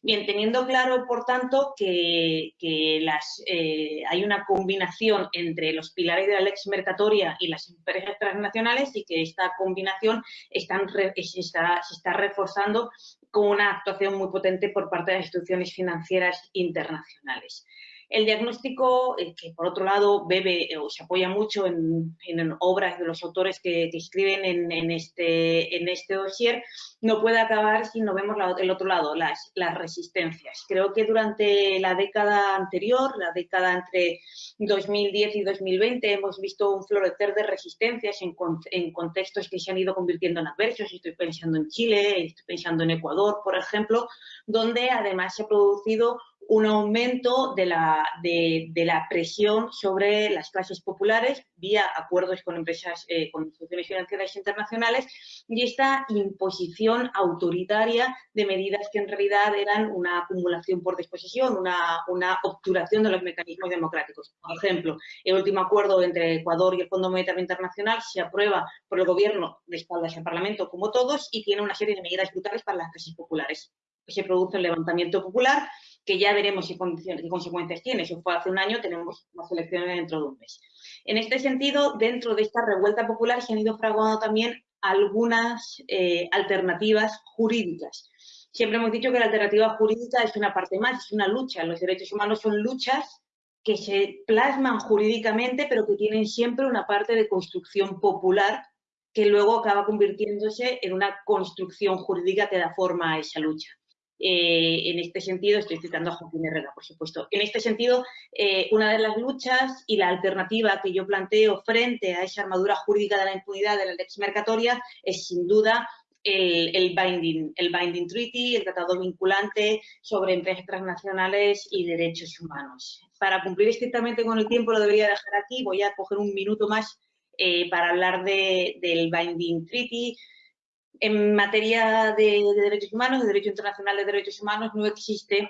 Bien, teniendo claro, por tanto, que, las, eh, hay una combinación entre los pilares de la lex mercatoria y las empresas transnacionales y que esta combinación se, está, se está reforzando con una actuación muy potente por parte de las instituciones financieras internacionales. El diagnóstico, eh, que por otro lado bebe o se apoya mucho en, obras de los autores que, escriben en, este, en este dossier, no puede acabar si no vemos el otro lado, las, las resistencias. Creo que durante la década anterior, la década entre 2010 y 2020, hemos visto un florecer de resistencias en, en contextos que se han ido convirtiendo en adversos. Estoy pensando en Chile, estoy pensando en Ecuador, por ejemplo, donde además se ha producido un aumento de la, de, la, presión sobre las clases populares vía acuerdos con empresas, eh, con instituciones financieras internacionales y esta imposición autoritaria de medidas que en realidad eran una acumulación por disposición, una, una obturación de los mecanismos democráticos. Por ejemplo, el último acuerdo entre Ecuador y el Fondo Monetario Internacional se aprueba por el gobierno de espaldas al Parlamento como todos y tiene una serie de medidas brutales para las clases populares. Se produce el levantamiento popular que ya veremos qué, consecuencias tiene. Si fue hace un año, tenemos las elecciones dentro de un mes. En este sentido, dentro de esta revuelta popular se han ido fraguando también algunas eh, alternativas jurídicas. Siempre hemos dicho que la alternativa jurídica es una parte más, es una lucha. Los derechos humanos son luchas que se plasman jurídicamente, pero que tienen siempre una parte de construcción popular que luego acaba convirtiéndose en una construcción jurídica que da forma a esa lucha. Eh, en este sentido, estoy citando a Joaquín Herrera, por supuesto. En este sentido, eh, una de las luchas y la alternativa que yo planteo frente a esa armadura jurídica de la impunidad de la lex mercatoria es sin duda el, binding, el binding treaty, el tratado vinculante sobre empresas transnacionales y derechos humanos. Para cumplir estrictamente con el tiempo lo debería dejar aquí, voy a coger un minuto más eh, para hablar del binding treaty, en materia de, derechos humanos, de derecho internacional de derechos humanos, no existe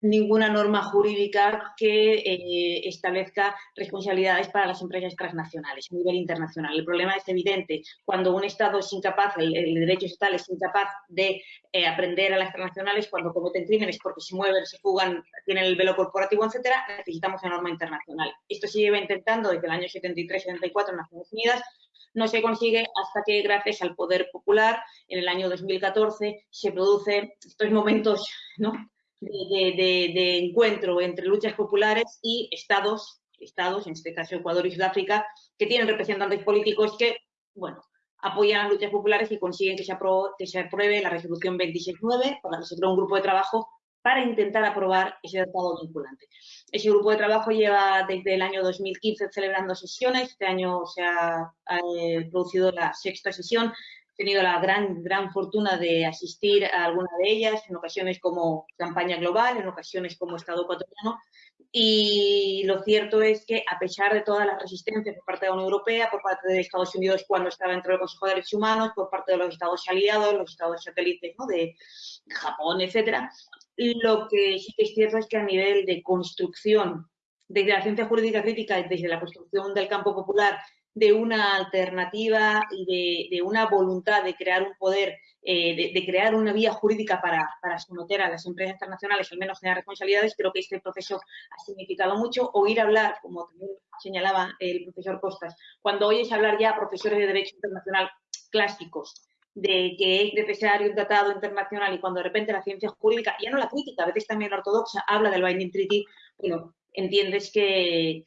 ninguna norma jurídica que eh, establezca responsabilidades para las empresas transnacionales a nivel internacional. El problema es evidente. Cuando un Estado es incapaz, el, derecho estatal es incapaz de eh, aprender a las transnacionales cuando cometen crímenes porque se mueven, se fugan, tienen el velo corporativo, etcétera, necesitamos una norma internacional. Esto se lleva intentando desde el año 73-74 en Naciones Unidas, no se consigue hasta que gracias al poder popular en el año 2014 se producen estos momentos ¿no? de, encuentro entre luchas populares y estados, estados, en este caso Ecuador y Sudáfrica, que tienen representantes políticos que, bueno, apoyan las luchas populares y consiguen que se, que se apruebe la resolución 26.9, por la que se creó un grupo de trabajo para intentar aprobar ese tratado vinculante. Ese grupo de trabajo lleva desde el año 2015 celebrando sesiones, este año se ha, eh, producido la sexta sesión, tenido la gran, gran fortuna de asistir a alguna de ellas, en ocasiones como campaña global, en ocasiones como Estado ecuatoriano, y lo cierto es que a pesar de todas las resistencias por parte de la Unión Europea, por parte de Estados Unidos cuando estaba dentro del Consejo de Derechos Humanos, por parte de los Estados aliados, los Estados satélites ¿no? de Japón, etcétera, lo que sí que es cierto es que a nivel de construcción, desde la ciencia jurídica crítica, desde la construcción del campo popular de una alternativa y de, una voluntad de crear un poder, eh, de, crear una vía jurídica para, para, someter a las empresas internacionales, al menos generar responsabilidades, creo que este proceso ha significado mucho. Oír hablar, como también señalaba el profesor Costas, cuando oyes hablar ya a profesores de Derecho Internacional clásicos de que es necesario un tratado internacional y cuando de repente la ciencia jurídica, ya no la crítica, a veces también la ortodoxa, habla del Binding Treaty, bueno, entiendes que,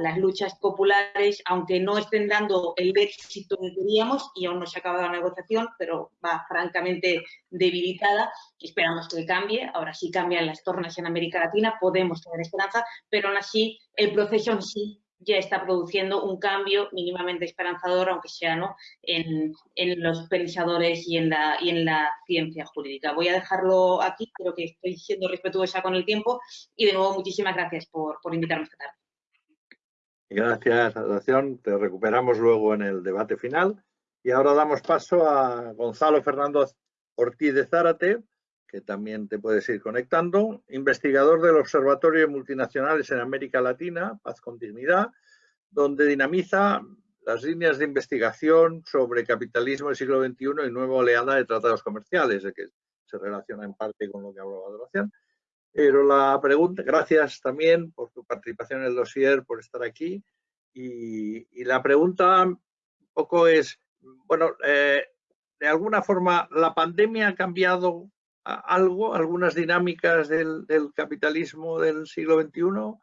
las luchas populares, aunque no estén dando el éxito que queríamos, y aún no se ha acabado la negociación, pero va francamente debilitada, esperamos que cambie, ahora sí cambian las tornas en América Latina, podemos tener esperanza, pero aún así el proceso en sí ya está produciendo un cambio mínimamente esperanzador, aunque sea ¿no? en, los pensadores y en, la, y en la ciencia jurídica. Voy a dejarlo aquí, creo que estoy siendo respetuosa con el tiempo y de nuevo muchísimas gracias por, por invitarme esta tarde. Gracias, Adoración. Te recuperamos luego en el debate final. Y ahora damos paso a Gonzalo Fernando Ortiz de Zárate, que también te puedes ir conectando, investigador del Observatorio de Multinacionales en América Latina, Paz con Dignidad, donde dinamiza las líneas de investigación sobre capitalismo del siglo XXI y nueva oleada de tratados comerciales, que se relaciona en parte con lo que hablaba Adoración. Pero la pregunta, gracias también por tu participación en el dossier, por estar aquí. Y, la pregunta un poco es, bueno, eh, de alguna forma, ¿la pandemia ha cambiado algo, algunas dinámicas del, capitalismo del siglo XXI?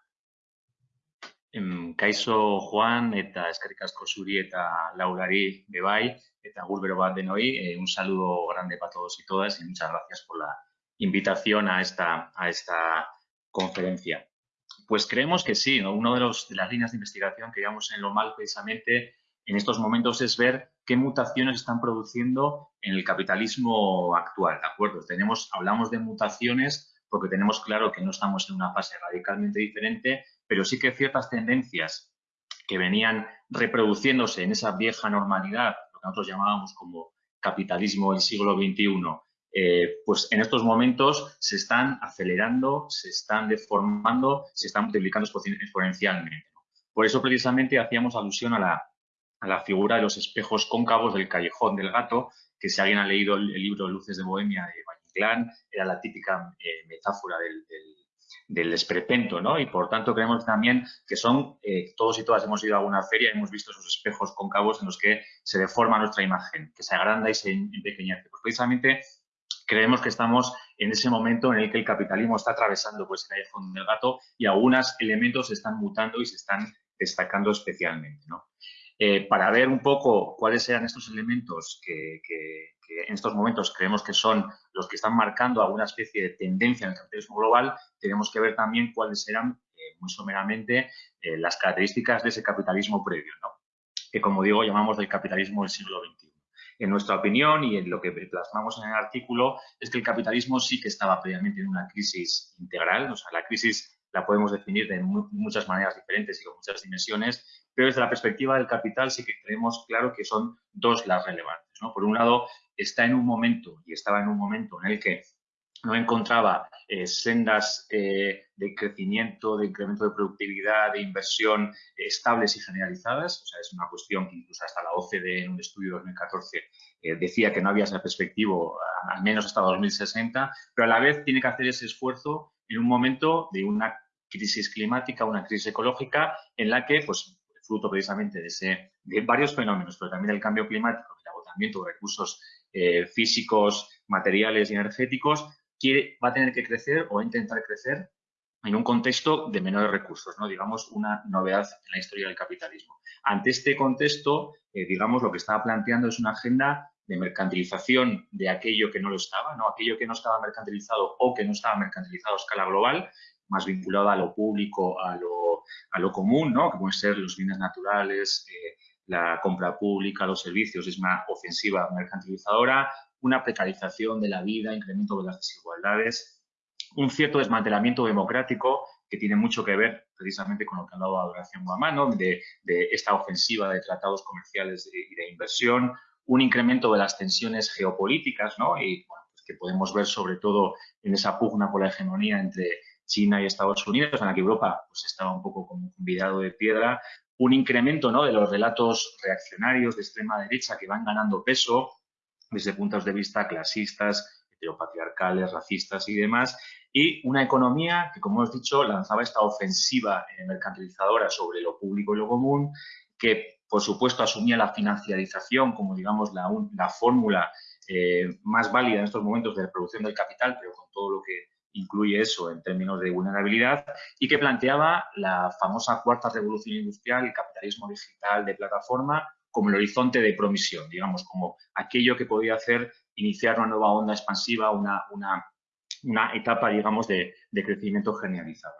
Em, Kaiso Juan eta eskerrik asko zuri eta Laurari bebai eta gurbero bat. Eh, un saludo grande para todos y todas y muchas gracias por la invitación a esta, a esta conferencia. Pues creemos que sí, ¿no? una de, de las líneas de investigación que llevamos en lo mal precisamente en estos momentos es ver qué mutaciones están produciendo en el capitalismo actual, ¿de acuerdo? Tenemos, hablamos de mutaciones porque tenemos claro que no estamos en una fase radicalmente diferente, pero sí que ciertas tendencias que venían reproduciéndose en esa vieja normalidad, lo que nosotros llamábamos como capitalismo del siglo XXI, eh, pues en estos momentos se están acelerando, se están deformando, se están multiplicando exponencialmente. Por eso precisamente hacíamos alusión a la a la figura de los espejos cóncavos del callejón del gato, que si alguien ha leído el, libro Luces de Bohemia de Valle era la típica eh, metáfora del, del, ¿no? Y por tanto creemos también que son, eh, todos y todas hemos ido a alguna feria y hemos visto esos espejos cóncavos en los que se deforma nuestra imagen, que se agranda y se empequeñece. Pues precisamente creemos que estamos en ese momento en el que el capitalismo está atravesando pues, el callejón del gato y algunos elementos se están mutando y se están destacando especialmente. ¿no? Eh, para ver un poco cuáles eran estos elementos que, en estos momentos creemos que son los que están marcando alguna especie de tendencia en el capitalismo global, tenemos que ver también cuáles eran, eh, muy someramente, eh, las características de ese capitalismo previo, que como digo llamamos del capitalismo del siglo XXI. En nuestra opinión y en lo que plasmamos en el artículo es que el capitalismo sí que estaba previamente en una crisis integral, o sea, la crisis la podemos definir de muchas maneras diferentes y con muchas dimensiones, pero desde la perspectiva del capital sí que tenemos claro que son dos las relevantes. Por un lado, está en un momento, y estaba en un momento en el que no encontraba eh, sendas eh, de crecimiento, de incremento de productividad, de inversión eh, estables y generalizadas. O sea, es una cuestión que incluso hasta la OCDE en un estudio de 2014 decía que no había esa perspectiva, al menos hasta 2060, pero a la vez tiene que hacer ese esfuerzo en un momento de una crisis climática, una crisis ecológica, en la que, pues, fruto precisamente de, ese, de varios fenómenos, pero también del cambio climático, el agotamiento de recursos físicos, materiales y energéticos, quiere, va a tener que crecer o intentar crecer en un contexto de menores recursos, ¿no? digamos, una novedad en la historia del capitalismo. Ante este contexto, eh, digamos, lo que estaba planteando es una agenda de mercantilización de aquello que no lo estaba, ¿no? aquello que no estaba mercantilizado o que no estaba mercantilizado a escala global, más vinculado a lo público, a lo, a lo común, ¿no? que pueden ser los bienes naturales, eh, la compra pública, los servicios, es una ofensiva mercantilizadora, una precarización de la vida, incremento de las desigualdades, un cierto desmantelamiento democrático que tiene mucho que ver precisamente con lo que ha hablado Adoración Guamano, de, de esta ofensiva de tratados comerciales y de, inversión, un incremento de las tensiones geopolíticas, ¿no? y pues que podemos ver sobre todo en esa pugna por la hegemonía entre China y Estados Unidos, en la que Europa pues, estaba un poco como convidado de piedra, un incremento ¿no? de los relatos reaccionarios de extrema derecha que van ganando peso, desde puntos de vista clasistas, heteropatriarcales, racistas y demás, y una economía que, como hemos dicho, lanzaba esta ofensiva mercantilizadora sobre lo público y lo común, que, por supuesto, asumía la financiarización como, digamos, la, la fórmula eh, más válida en estos momentos de producción del capital, pero con todo lo que incluye eso en términos de vulnerabilidad, y que planteaba la famosa cuarta revolución industrial, el capitalismo digital de plataforma, como el horizonte de promisión, digamos, como aquello que podía hacer iniciar una nueva onda expansiva, una, una, etapa, digamos, de, crecimiento generalizado.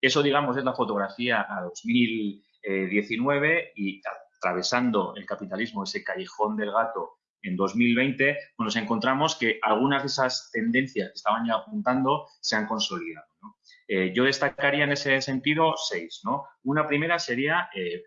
Eso, digamos, es la fotografía a 2019 y atravesando el capitalismo, ese callejón del gato en 2020, pues nos encontramos que algunas de esas tendencias que estaban ya apuntando se han consolidado. Eh, yo destacaría en ese sentido seis. ¿no? Una primera sería eh,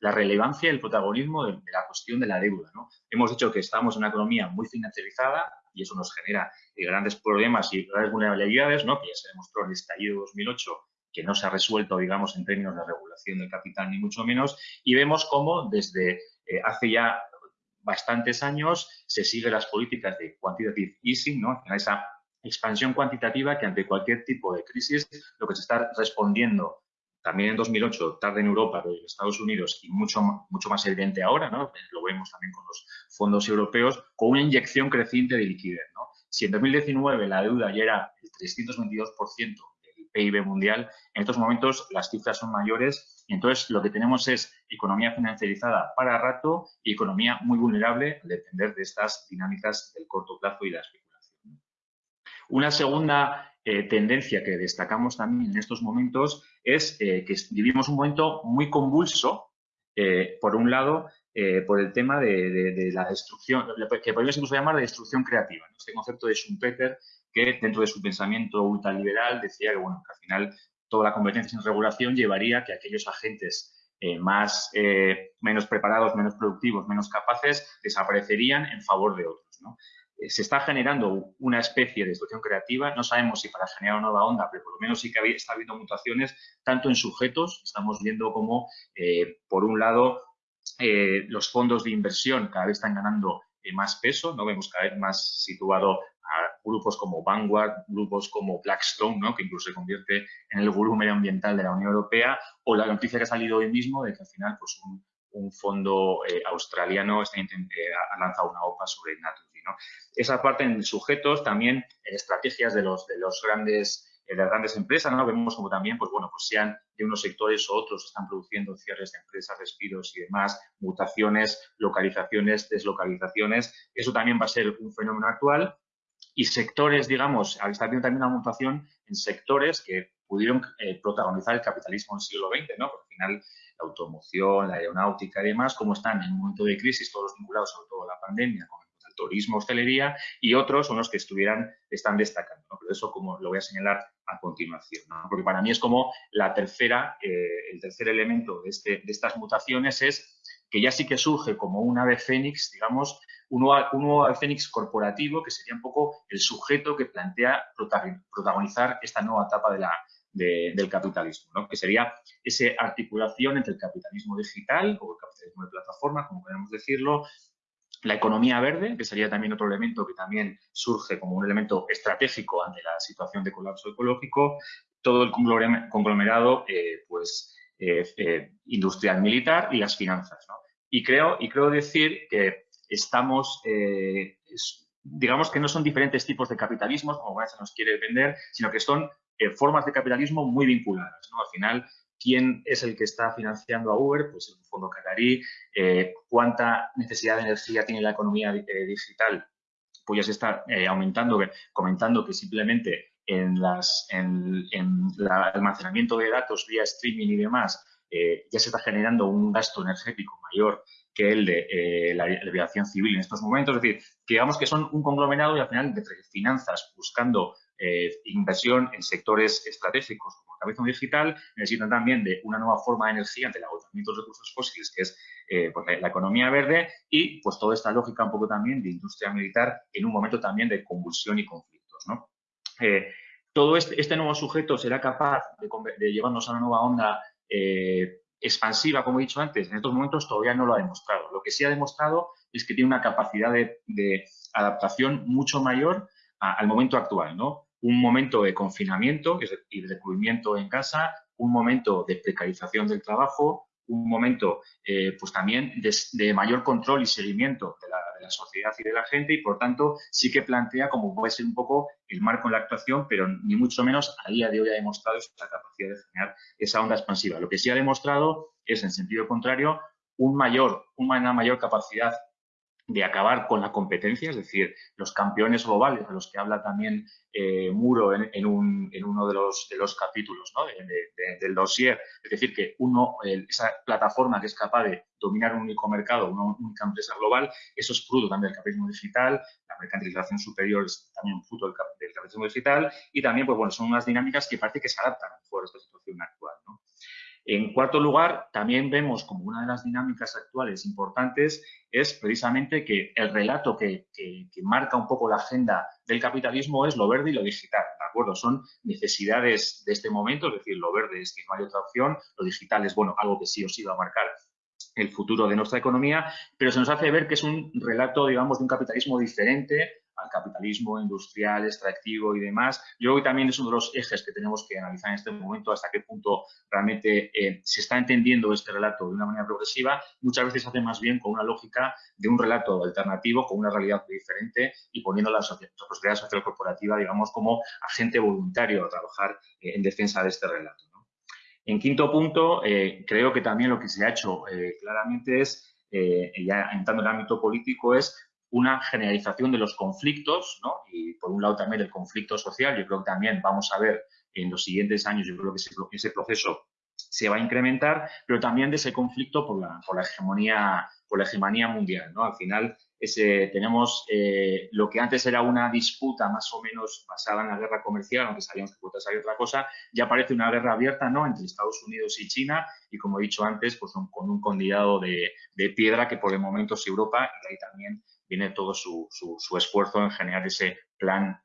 la relevancia y el protagonismo de, la cuestión de la deuda. Hemos dicho que estamos en una economía muy financiarizada y eso nos genera eh, grandes problemas y grandes vulnerabilidades, que ya se demostró en el estallido de 2008 que no se ha resuelto, digamos, en términos de regulación del capital, ni mucho menos, y vemos cómo desde hace ya bastantes años se siguen las políticas de quantitative easing, ¿no? esa expansión cuantitativa que ante cualquier tipo de crisis lo que se está respondiendo también en 2008, tarde en Europa, pero en Estados Unidos y mucho, mucho más evidente ahora, ¿no? lo vemos también con los fondos europeos, con una inyección creciente de liquidez. ¿no? Si en 2019 la deuda ya era el 322% del PIB mundial, en estos momentos las cifras son mayores y entonces lo que tenemos es economía financiarizada para rato y economía muy vulnerable al depender de estas dinámicas del corto plazo y la una segunda eh, tendencia que destacamos también en estos momentos es eh, que vivimos un momento muy convulso, eh, por un lado, por el tema de, la destrucción, que podríamos incluso llamar de destrucción creativa. Este concepto de Schumpeter, que dentro de su pensamiento ultraliberal decía que, bueno, al final toda la competencia sin regulación llevaría a que aquellos agentes más, menos preparados, menos productivos, menos capaces, desaparecerían en favor de otros. ¿no? Eh, se está generando una especie de destrucción creativa. No sabemos si para generar una nueva onda, pero por lo menos sí que está habiendo mutaciones, tanto en sujetos, estamos viendo como, eh, por un lado, eh, los fondos de inversión cada vez están ganando más peso, ¿no? Vemos cada vez más situado grupos como Vanguard, grupos como Blackstone, ¿no? que incluso se convierte en el gurú medioambiental de la Unión Europea, o la noticia que ha salido hoy mismo de que al final pues, un, fondo australiano está, ha lanzado una OPA sobre Naturgy. Esa parte en sujetos, también en estrategias de los, de los grandes de las grandes empresas, ¿no? Vemos como también, pues bueno, pues sean de unos sectores o otros están produciendo cierres de empresas, despidos y demás, mutaciones, localizaciones, deslocalizaciones. Eso también va a ser un fenómeno actual. Y sectores, digamos, está habiendo también una mutación en sectores que pudieron eh, protagonizar el capitalismo en el siglo XX, ¿no? Porque al final la automoción, la aeronáutica y demás, como están en un momento de crisis, todos vinculados sobre todo la pandemia, con turismo, hostelería, y otros son los que estuvieran, están destacando. Pero eso como lo voy a señalar a continuación, porque para mí es como la tercera, eh, el tercer elemento de, este, de estas mutaciones es que ya sí que surge como un ave fénix, digamos, un nuevo, Fénix corporativo que sería un poco el sujeto que plantea protagonizar esta nueva etapa del capitalismo, que sería esa articulación entre el capitalismo digital o el capitalismo de plataforma, como podemos decirlo, la economía verde, que sería también otro elemento que también surge como un elemento estratégico ante la situación de colapso ecológico, todo el conglomerado eh, pues, eh, eh, industrial militar y las finanzas. Y, creo, y creo decir que estamos, digamos que no son diferentes tipos de capitalismos, como se nos quiere vender, sino que son formas de capitalismo muy vinculadas. Al final, quién es el que está financiando a Uber, pues el fondo catarí, eh, cuánta necesidad de energía tiene la economía eh, digital, pues ya se está eh, aumentando, comentando que simplemente en, las, en, el almacenamiento de datos vía streaming y demás, ya se está generando un gasto energético mayor que el de la, aviación civil en estos momentos. Es decir, que digamos que son un conglomerado y al final de finanzas buscando inversión en sectores estratégicos capitalismo digital necesitan también de una nueva forma de energía ante el agotamiento de los recursos fósiles, que es eh, pues, la, economía verde y pues toda esta lógica un poco también de industria militar en un momento también de convulsión y conflictos. ¿no? Eh, todo este, este, nuevo sujeto será capaz de, llevarnos a una nueva onda eh, expansiva, como he dicho antes, en estos momentos todavía no lo ha demostrado. Lo que sí ha demostrado es que tiene una capacidad de, adaptación mucho mayor al momento actual, ¿no? un momento de confinamiento y de recluimiento en casa, un momento de precarización del trabajo, un momento eh, pues también de, mayor control y seguimiento de la, sociedad y de la gente y por tanto sí que plantea como puede ser un poco el marco en la actuación, pero ni mucho menos a día de hoy ha demostrado esa capacidad de generar esa onda expansiva. Lo que sí ha demostrado es, en sentido contrario, un mayor, una mayor capacidad de acabar con la competencia, es decir, los campeones globales, de los que habla también eh, Muro en, uno de los, de los capítulos del dossier, es decir, que uno, esa plataforma que es capaz de dominar un único mercado, una única empresa global, eso es fruto también del capitalismo digital, la mercantilización superior es también fruto del, capitalismo digital y también, pues bueno, son unas dinámicas que parece que se adaptan a esta situación actual. En cuarto lugar, también vemos como una de las dinámicas actuales importantes es precisamente que el relato que, marca un poco la agenda del capitalismo es lo verde y lo digital, ¿de acuerdo? Son necesidades de este momento, es decir, lo verde es que no hay otra opción, lo digital es, bueno, algo que sí o sí va a marcar el futuro de nuestra economía, pero se nos hace ver que es un relato, digamos, de un capitalismo diferente al capitalismo industrial, extractivo y demás. Yo creo que también es uno de los ejes que tenemos que analizar en este momento, hasta qué punto realmente eh, se está entendiendo este relato de una manera progresiva. Muchas veces se hace más bien con una lógica de un relato alternativo, con una realidad diferente y poniendo la sociedad, social corporativa, digamos, como agente voluntario a trabajar eh, en defensa de este relato. En quinto punto, eh, creo que también lo que se ha hecho claramente es, ya entrando en el ámbito político, es una generalización de los conflictos, ¿no? y por un lado también el conflicto social, yo creo que también vamos a ver en los siguientes años, yo creo que ese, proceso se va a incrementar, pero también de ese conflicto por la, por la hegemonía por la hegemonía mundial. ¿no? Al final ese, tenemos eh, lo que antes era una disputa más o menos basada en la guerra comercial, aunque sabíamos que puede ser otra cosa, ya parece una guerra abierta ¿no? entre Estados Unidos y China y, como he dicho antes, pues con un condado de, de, piedra que por el momento es Europa y ahí también viene todo su, esfuerzo en generar ese plan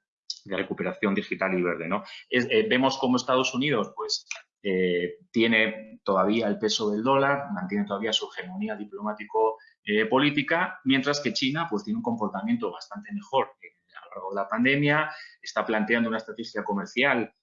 de recuperación digital y verde. ¿no? Eh, vemos cómo Estados Unidos pues, eh, tiene todavía el peso del dólar, mantiene todavía su hegemonía diplomático-política, eh, mientras que China pues, tiene un comportamiento bastante mejor a lo largo de la pandemia, está planteando una estrategia comercial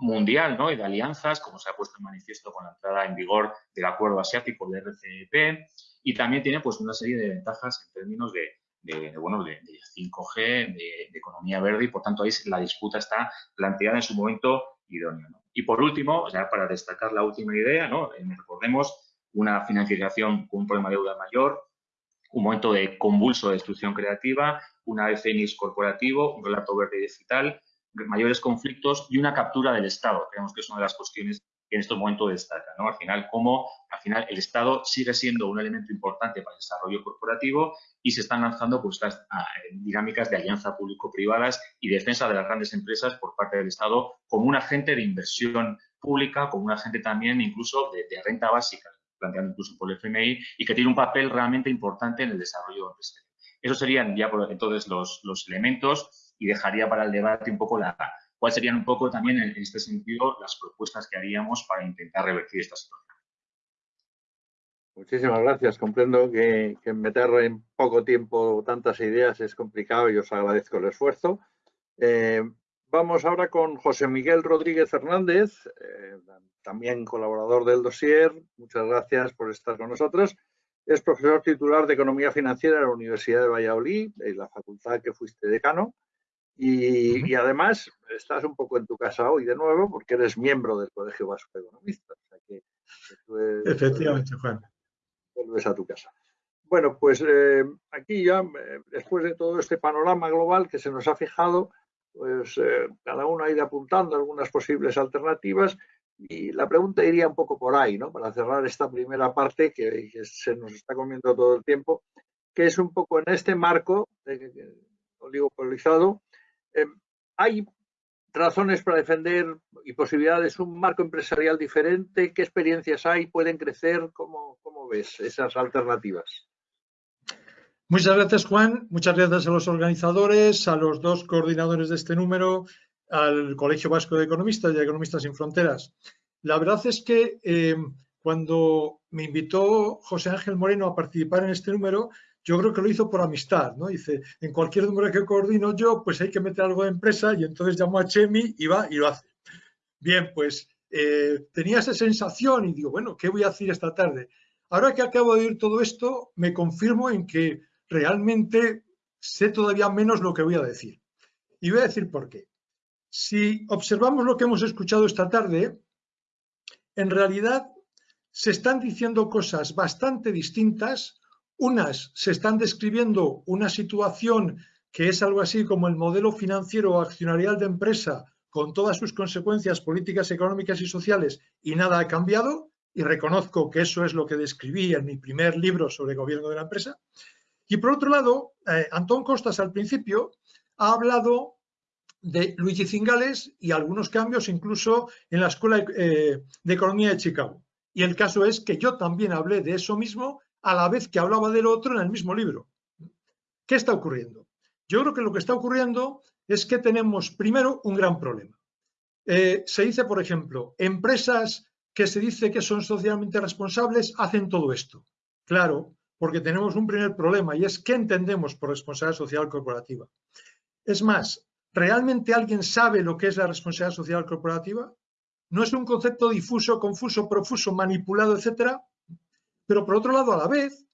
mundial ¿no? y de alianzas, como se ha puesto en manifiesto con la entrada en vigor del acuerdo asiático del RCEP, y también tiene pues, una serie de ventajas en términos de, bueno, de, 5G, de, economía verde, y por tanto ahí la disputa está planteada en su momento idóneo. Y por último, ya para destacar la última idea, ¿no? Eh, recordemos una financiación con un problema de deuda mayor, un momento de convulso de destrucción creativa, una FNIS corporativo, un relato verde digital, mayores conflictos y una captura del Estado. Creemos que es una de las cuestiones en este momento destaca. ¿no? Al final, cómo al final el Estado sigue siendo un elemento importante para el desarrollo corporativo y se están lanzando pues, estas ah, dinámicas de alianza público-privadas y defensa de las grandes empresas por parte del Estado como un agente de inversión pública, como un agente también incluso de, renta básica, planteando incluso por el FMI, y que tiene un papel realmente importante en el desarrollo empresarial. Esos serían ya por entonces los, los elementos y dejaría para el debate un poco la, cuáles serían un poco también en este sentido las propuestas que haríamos para intentar revertir esta situación. Muchísimas gracias. Comprendo que, meter en poco tiempo tantas ideas es complicado y os agradezco el esfuerzo. Eh, vamos ahora con José Miguel Rodríguez Fernández, eh, también colaborador del dossier. Muchas gracias por estar con nosotros. Es profesor titular de Economía Financiera en la Universidad de Valladolid, en la facultad que fuiste decano. Y, además estás un poco en tu casa hoy de nuevo porque eres miembro del Colegio Vasco de Economistas. Efectivamente, Juan vuelves a tu casa. Bueno, pues eh, aquí ya, eh, después de todo este panorama global que se nos ha fijado, pues eh, cada uno ha ido apuntando algunas posibles alternativas y la pregunta iría un poco por ahí, ¿no? Para cerrar esta primera parte que, se nos está comiendo todo el tiempo, que es un poco en este marco oligopolizado, hay razones para defender y posibilidades un marco empresarial diferente? ¿Qué experiencias hay? ¿Pueden crecer? ¿Cómo, cómo ves esas alternativas? Muchas gracias, Juan. Muchas gracias a los organizadores, a los dos coordinadores de este número, al Colegio Vasco de Economistas y a Economistas sin Fronteras. La verdad es que eh, cuando me invitó José Ángel Moreno a participar en este número, yo creo que lo hizo por amistad, ¿no? Dice, en cualquier número que coordino yo, pues hay que meter algo de empresa y entonces llamo a Chemi y va y lo hace. Bien, pues eh, tenía esa sensación y digo, bueno, ¿qué voy a hacer esta tarde? Ahora que acabo de oír todo esto, me confirmo en que realmente sé todavía menos lo que voy a decir. Y voy a decir por qué. Si observamos lo que hemos escuchado esta tarde, en realidad se están diciendo cosas bastante distintas unas se están describiendo una situación que es algo así como el modelo financiero o accionarial de empresa con todas sus consecuencias políticas, económicas y sociales y nada ha cambiado, y reconozco que eso es lo que describí en mi primer libro sobre gobierno de la empresa. Y por otro lado, eh, Antón Costas al principio ha hablado de Luigi Cingales y algunos cambios incluso en la Escuela eh, de Economía de Chicago. Y el caso es que yo también hablé de eso mismo a la vez que hablaba del otro en el mismo libro. ¿Qué está ocurriendo? Yo creo que lo que está ocurriendo es que tenemos primero un gran problema. Eh, se dice, por ejemplo, empresas que se dice que son socialmente responsables hacen todo esto. Claro, porque tenemos un primer problema y es qué entendemos por responsabilidad social corporativa. Es más, ¿realmente alguien sabe lo que es la responsabilidad social corporativa? ¿No es un concepto difuso, confuso, profuso, manipulado, etcétera? Pero por otro lado, a la vez,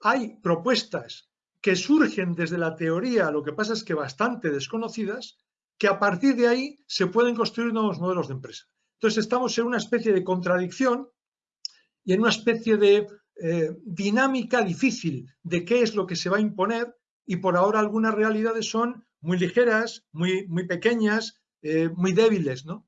hay propuestas que surgen desde la teoría, lo que pasa es que bastante desconocidas, que a partir de ahí se pueden construir nuevos modelos de empresa. Entonces estamos en una especie de contradicción y en una especie de eh, dinámica difícil de qué es lo que se va a imponer y por ahora algunas realidades son muy ligeras, muy, muy pequeñas, eh, muy débiles. ¿no?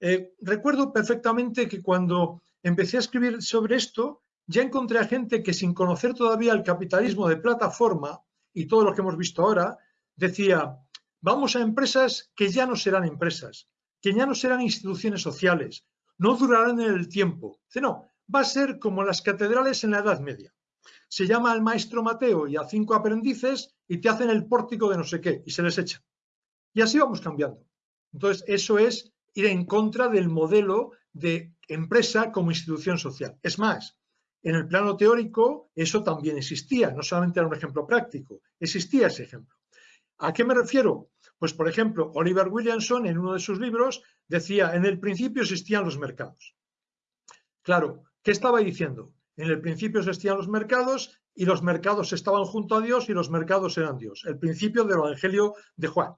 Eh, recuerdo perfectamente que cuando empecé a escribir sobre esto, ya encontré a gente que sin conocer todavía el capitalismo de plataforma y todo lo que hemos visto ahora, decía, vamos a empresas que ya no serán empresas, que ya no serán instituciones sociales, no durarán en el tiempo. Dice, no, va a ser como las catedrales en la Edad Media. Se llama al maestro Mateo y a cinco aprendices y te hacen el pórtico de no sé qué y se les echa. Y así vamos cambiando. Entonces, eso es ir en contra del modelo de empresa como institución social. Es más, en el plano teórico eso también existía, no solamente era un ejemplo práctico, existía ese ejemplo. ¿A qué me refiero? Pues, por ejemplo, Oliver Williamson en uno de sus libros decía, en el principio existían los mercados. Claro, ¿qué estaba diciendo? En el principio existían los mercados y los mercados estaban junto a Dios y los mercados eran Dios. El principio del Evangelio de Juan.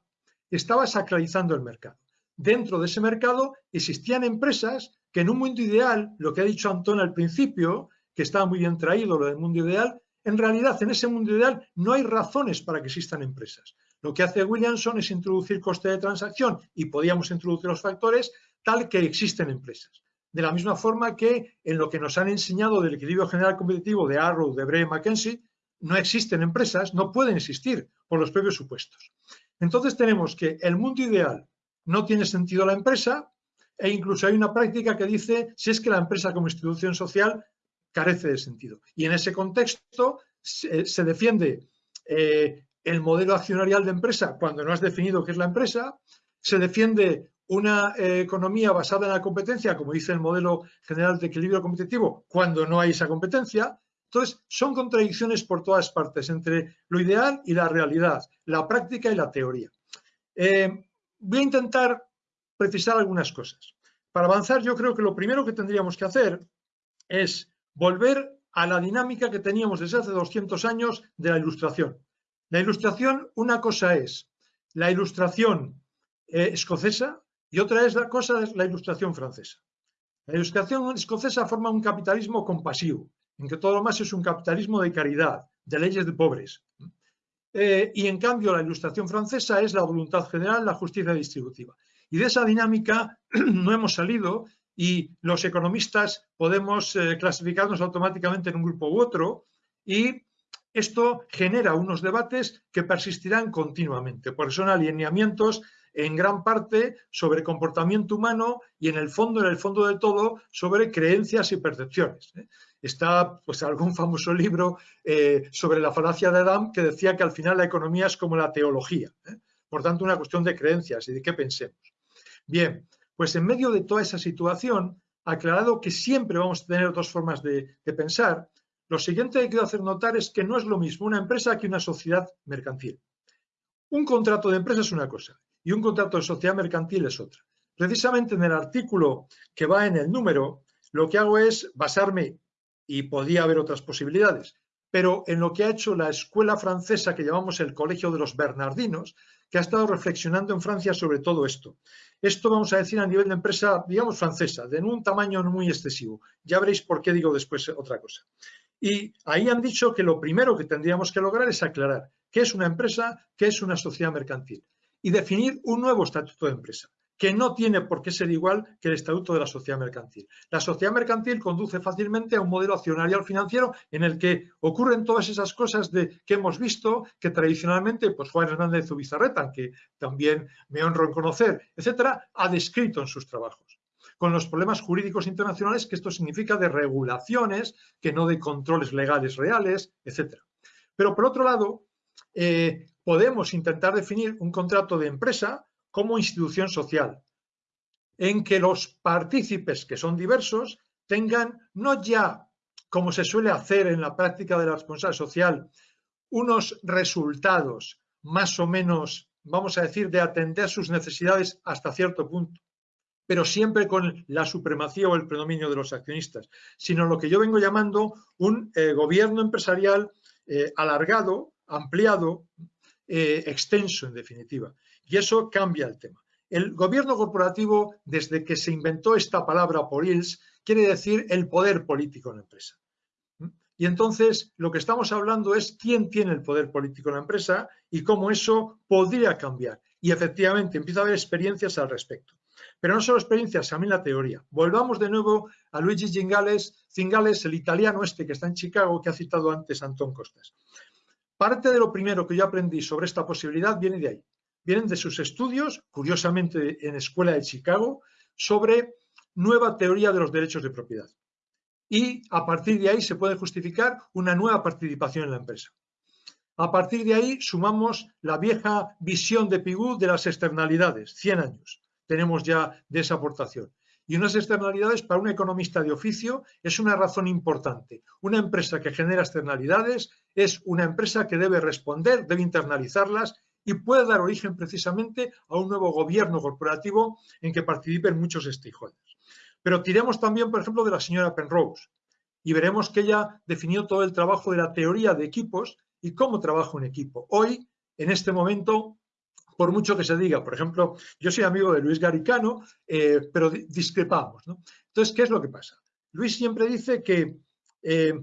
Estaba sacralizando el mercado. Dentro de ese mercado existían empresas que en un mundo ideal, lo que ha dicho Antón al principio, que está muy bien traído lo del mundo ideal, en realidad en ese mundo ideal no hay razones para que existan empresas. Lo que hace Williamson es introducir coste de transacción y podíamos introducir los factores tal que existen empresas. De la misma forma que en lo que nos han enseñado del equilibrio general competitivo de Arrow, de Bray McKenzie, no existen empresas, no pueden existir por los propios supuestos. Entonces tenemos que el mundo ideal no tiene sentido la empresa e incluso hay una práctica que dice si es que la empresa como institución social carece de sentido. Y en ese contexto se, defiende eh, el modelo accionarial de empresa cuando no has definido qué es la empresa, se defiende una eh, economía basada en la competencia, como dice el modelo general de equilibrio competitivo, cuando no hay esa competencia. Entonces, son contradicciones por todas partes entre lo ideal y la realidad, la práctica y la teoría. Eh, voy a intentar precisar algunas cosas. Para avanzar, yo creo que lo primero que tendríamos que hacer es volver a la dinámica que teníamos desde hace 200 años de la ilustración. La ilustración, una cosa es la ilustración eh, escocesa y otra es la cosa es la ilustración francesa. La ilustración escocesa forma un capitalismo compasivo, en que todo lo más es un capitalismo de caridad, de leyes de pobres. Eh, y en cambio la ilustración francesa es la voluntad general, la justicia distributiva. Y de esa dinámica no hemos salido y los economistas podemos eh, clasificarnos automáticamente en un grupo u otro y esto genera unos debates que persistirán continuamente, porque son alineamientos en gran parte sobre comportamiento humano y en el fondo, en el fondo de todo, sobre creencias y percepciones. ¿eh? Está pues, algún famoso libro eh, sobre la falacia de Adam que decía que al final la economía es como la teología. Por tanto, una cuestión de creencias y de qué pensemos. Bien, pues en medio de toda esa situación, aclarado que siempre vamos a tener dos formas de, de pensar, lo siguiente que quiero hacer notar es que no es lo mismo una empresa que una sociedad mercantil. Un contrato de empresa es una cosa y un contrato de sociedad mercantil es otra. Precisamente en el artículo que va en el número, lo que hago es basarme, y podía haber otras posibilidades, pero en lo que ha hecho la escuela francesa que llamamos el Colegio de los Bernardinos, que ha estado reflexionando en Francia sobre todo esto. Esto vamos a decir a nivel de empresa, digamos, francesa, de un tamaño muy excesivo. Ya veréis por qué digo después otra cosa. Y ahí han dicho que lo primero que tendríamos que lograr es aclarar qué es una empresa, qué es una sociedad mercantil y definir un nuevo estatuto de empresa, que no tiene por qué ser igual que el estatuto de la sociedad mercantil. La sociedad mercantil conduce fácilmente a un modelo accionarial financiero en el que ocurren todas esas cosas de, que hemos visto, que tradicionalmente pues Juan Hernández Ubizarreta, que también me honro en conocer, etcétera, ha descrito en sus trabajos con los problemas jurídicos internacionales que esto significa de regulaciones, que no de controles legales reales, etcétera. Pero por otro lado, eh, podemos intentar definir un contrato de empresa como institución social, en que los partícipes, que son diversos, tengan no ya, como se suele hacer en la práctica de la responsabilidad social, unos resultados más o menos, vamos a decir, de atender sus necesidades hasta cierto punto, pero siempre con la supremacía o el predominio de los accionistas, sino lo que yo vengo llamando un eh, gobierno empresarial eh, alargado, ampliado, eh, extenso en definitiva. Y eso cambia el tema. El gobierno corporativo, desde que se inventó esta palabra por ILS, quiere decir el poder político en la empresa. Y entonces lo que estamos hablando es quién tiene el poder político en la empresa y cómo eso podría cambiar. Y efectivamente empieza a haber experiencias al respecto. Pero no solo experiencias, también la teoría. Volvamos de nuevo a Luigi Zingales, Zingales, el italiano este que está en Chicago, que ha citado antes Antón Costas. Parte de lo primero que yo aprendí sobre esta posibilidad viene de ahí. Vienen de sus estudios, curiosamente en Escuela de Chicago, sobre nueva teoría de los derechos de propiedad. Y a partir de ahí se puede justificar una nueva participación en la empresa. A partir de ahí sumamos la vieja visión de Pigou de las externalidades, 100 años. Tenemos ya de esa aportación. Y unas externalidades para un economista de oficio es una razón importante. Una empresa que genera externalidades es una empresa que debe responder, debe internalizarlas y puede dar origen precisamente a un nuevo gobierno corporativo en que participen muchos stakeholders. Pero tiremos también, por ejemplo, de la señora Penrose y veremos que ella definió todo el trabajo de la teoría de equipos y cómo trabaja un equipo. Hoy, en este momento, por mucho que se diga. Por ejemplo, yo soy amigo de Luis Garicano, eh, pero discrepamos. Entonces, ¿qué es lo que pasa? Luis siempre dice que eh,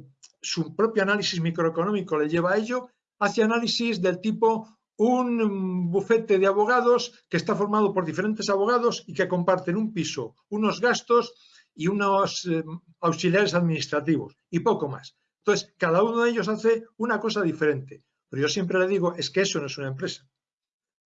su propio análisis microeconómico le lleva a ello, hace análisis del tipo un bufete de abogados que está formado por diferentes abogados y que comparten un piso, unos gastos y unos eh, auxiliares administrativos y poco más. Entonces, cada uno de ellos hace una cosa diferente. Pero yo siempre le digo, es que eso no es una empresa.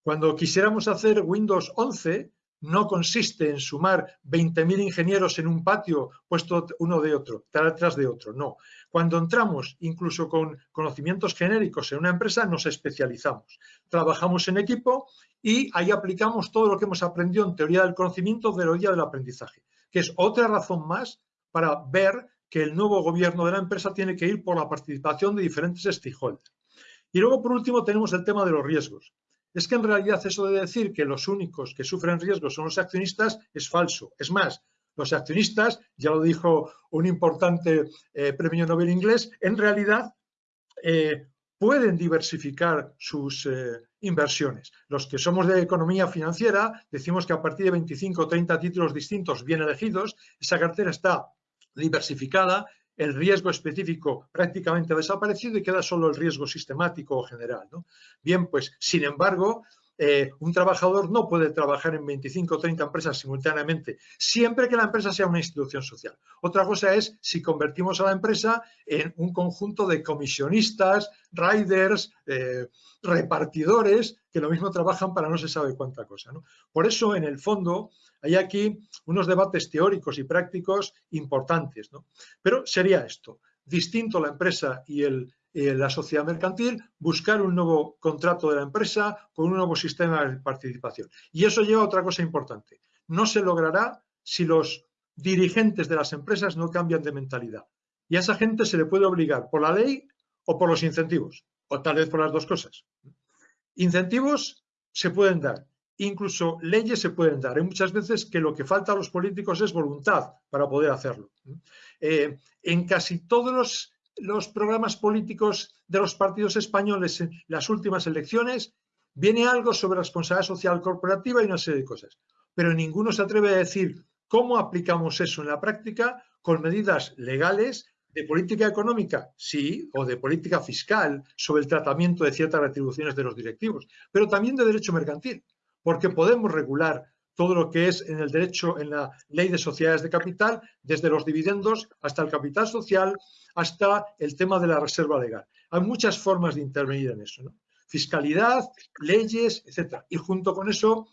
Cuando quisiéramos hacer Windows 11, no consiste en sumar 20.000 ingenieros en un patio puesto uno de otro, detrás de otro, no. Cuando entramos, incluso con conocimientos genéricos en una empresa, nos especializamos. Trabajamos en equipo y ahí aplicamos todo lo que hemos aprendido en teoría del conocimiento, teoría del aprendizaje, que es otra razón más para ver que el nuevo gobierno de la empresa tiene que ir por la participación de diferentes stakeholders. Y luego, por último, tenemos el tema de los riesgos. Es que en realidad eso de decir que los únicos que sufren riesgos son los accionistas es falso. Es más, los accionistas, ya lo dijo un importante eh, premio Nobel inglés, en realidad eh, pueden diversificar sus eh, inversiones. Los que somos de economía financiera decimos que a partir de 25 o 30 títulos distintos bien elegidos, esa cartera está diversificada el riesgo específico prácticamente ha desaparecido y queda solo el riesgo sistemático o general. Bien, pues, sin embargo, eh, un trabajador no puede trabajar en 25 o 30 empresas simultáneamente, siempre que la empresa sea una institución social. Otra cosa es si convertimos a la empresa en un conjunto de comisionistas, riders, eh, repartidores, que lo mismo trabajan para no se sabe cuánta cosa. Por eso, en el fondo, hay aquí unos debates teóricos y prácticos importantes. Pero sería esto, distinto la empresa y el, eh, la sociedad mercantil, buscar un nuevo contrato de la empresa con un nuevo sistema de participación. Y eso lleva a otra cosa importante. No se logrará si los dirigentes de las empresas no cambian de mentalidad. Y a esa gente se le puede obligar por la ley o por los incentivos, o tal vez por las dos cosas. Incentivos se pueden dar, incluso leyes se pueden dar. Hay muchas veces que lo que falta a los políticos es voluntad para poder hacerlo. Eh, en casi todos los, programas políticos de los partidos españoles en las últimas elecciones viene algo sobre responsabilidad social corporativa y una serie de cosas. Pero ninguno se atreve a decir cómo aplicamos eso en la práctica con medidas legales de política económica, sí, o de política fiscal sobre el tratamiento de ciertas retribuciones de los directivos, pero también de derecho mercantil porque podemos regular todo lo que es en el derecho, en la ley de sociedades de capital, desde los dividendos hasta el capital social, hasta el tema de la reserva legal. Hay muchas formas de intervenir en eso. Fiscalidad, leyes, etc. Y junto con eso,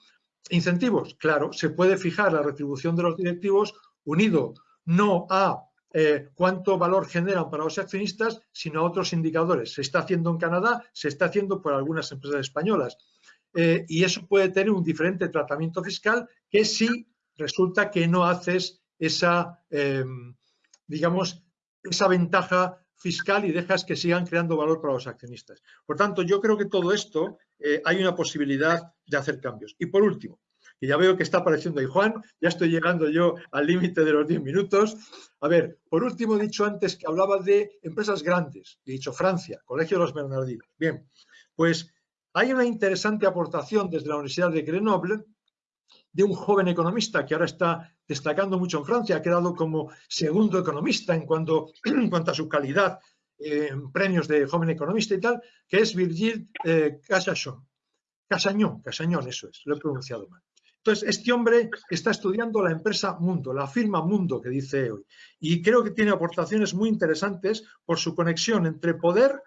incentivos. Claro, se puede fijar la retribución de los directivos unido no a eh, cuánto valor generan para los accionistas, sino a otros indicadores. Se está haciendo en Canadá, se está haciendo por algunas empresas españolas. Eh, y eso puede tener un diferente tratamiento fiscal que si resulta que no haces esa, em, digamos, esa ventaja fiscal y dejas que sigan creando valor para los accionistas. Por tanto, yo creo que todo esto eh, hay una posibilidad de hacer cambios. Y por último, y ya veo que está apareciendo ahí Juan, ya estoy llegando yo al límite de los 10 minutos. A ver, por último he dicho antes que hablaba de empresas grandes, he dicho Francia, Colegio de los Bernardinos. Bien, pues hay una interesante aportación desde la Universidad de Grenoble de un joven economista que ahora está destacando mucho en Francia, ha quedado como segundo economista en cuanto, a su calidad en premios de joven economista y tal, que es Virgil eh, Casachon. Casañón, Casañón, eso es, lo he pronunciado mal. Entonces, este hombre está estudiando la empresa Mundo, la firma Mundo que dice hoy, y creo que tiene aportaciones muy interesantes por su conexión entre poder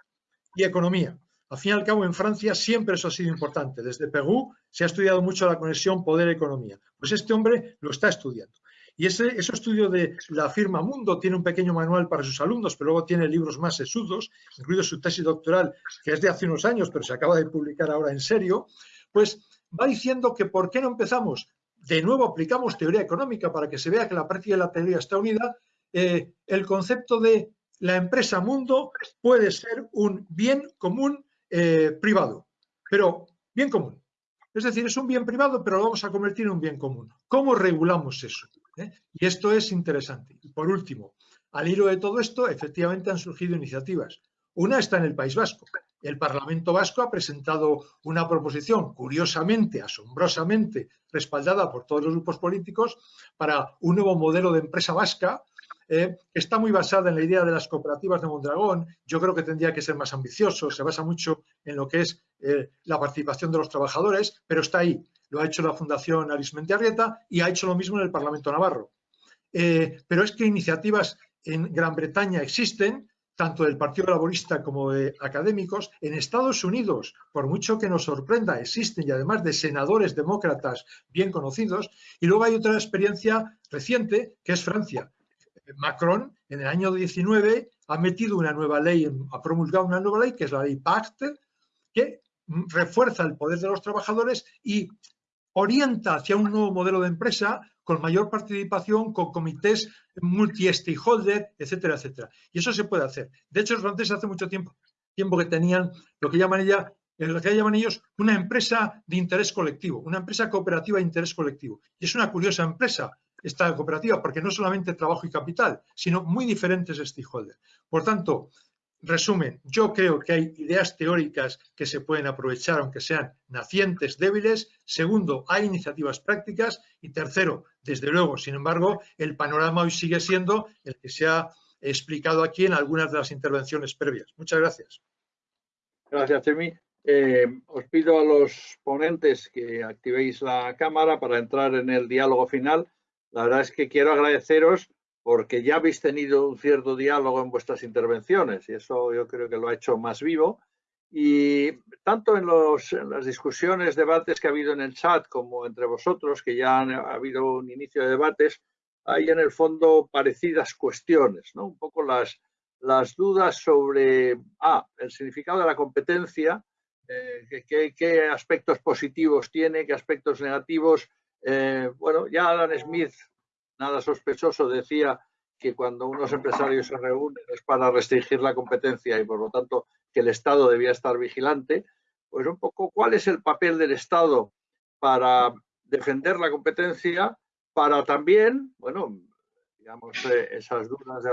y economía. Al fin y al cabo, en Francia siempre eso ha sido importante. Desde Perú se ha estudiado mucho la conexión poder-economía. Pues este hombre lo está estudiando. Y ese, estudio de la firma Mundo tiene un pequeño manual para sus alumnos, pero luego tiene libros más sesudos, incluido su tesis doctoral, que es de hace unos años, pero se acaba de publicar ahora en serio, pues va diciendo que por qué no empezamos, de nuevo aplicamos teoría económica para que se vea que la práctica de la teoría está unida, eh, el concepto de la empresa mundo puede ser un bien común eh, privado, pero bien común. Es decir, es un bien privado, pero lo vamos a convertir en un bien común. ¿Cómo regulamos eso? ¿Eh? Y esto es interesante. Y por último, al hilo de todo esto, efectivamente han surgido iniciativas. Una está en el País Vasco. El Parlamento Vasco ha presentado una proposición, curiosamente, asombrosamente, respaldada por todos los grupos políticos, para un nuevo modelo de empresa vasca eh, está muy basada en la idea de las cooperativas de Mondragón. Yo creo que tendría que ser más ambicioso, se basa mucho en lo que es eh, la participación de los trabajadores, pero está ahí. Lo ha hecho la Fundación Arismendi Arrieta y ha hecho lo mismo en el Parlamento Navarro. Eh, pero es que iniciativas en Gran Bretaña existen, tanto del Partido Laborista como de académicos, en Estados Unidos, por mucho que nos sorprenda, existen y además de senadores demócratas bien conocidos, y luego hay otra experiencia reciente que es Francia. Macron en el año 19 ha metido una nueva ley, ha promulgado una nueva ley que es la ley PACT, que refuerza el poder de los trabajadores y orienta hacia un nuevo modelo de empresa con mayor participación, con comités multi-stakeholder, etcétera, etcétera. Y eso se puede hacer. De hecho, los franceses hace mucho tiempo, tiempo que tenían lo que llaman ella, lo que llaman ellos una empresa de interés colectivo, una empresa cooperativa de interés colectivo. Y es una curiosa empresa esta cooperativa, porque no solamente trabajo y capital, sino muy diferentes stakeholders. Por tanto, Resumen, yo creo que hay ideas teóricas que se pueden aprovechar, aunque sean nacientes, débiles. Segundo, hay iniciativas prácticas. Y tercero, desde luego, sin embargo, el panorama hoy sigue siendo el que se ha explicado aquí en algunas de las intervenciones previas. Muchas gracias. Gracias, Chemi. Eh, os pido a los ponentes que activéis la cámara para entrar en el diálogo final. La verdad es que quiero agradeceros porque ya habéis tenido un cierto diálogo en vuestras intervenciones y eso yo creo que lo ha hecho más vivo. Y tanto en, las discusiones, debates que ha habido en el chat como entre vosotros, que ya ha habido un inicio de debates, hay en el fondo parecidas cuestiones, ¿no? Un poco las, las dudas sobre, ah, el significado de la competencia, eh, qué, aspectos positivos tiene, qué aspectos negativos. Eh, bueno, ya Alan Smith nada sospechoso decía que cuando unos empresarios se reúnen es para restringir la competencia y por lo tanto que el Estado debía estar vigilante, pues un poco cuál es el papel del Estado para defender la competencia, para también, bueno, digamos, eh, esas dudas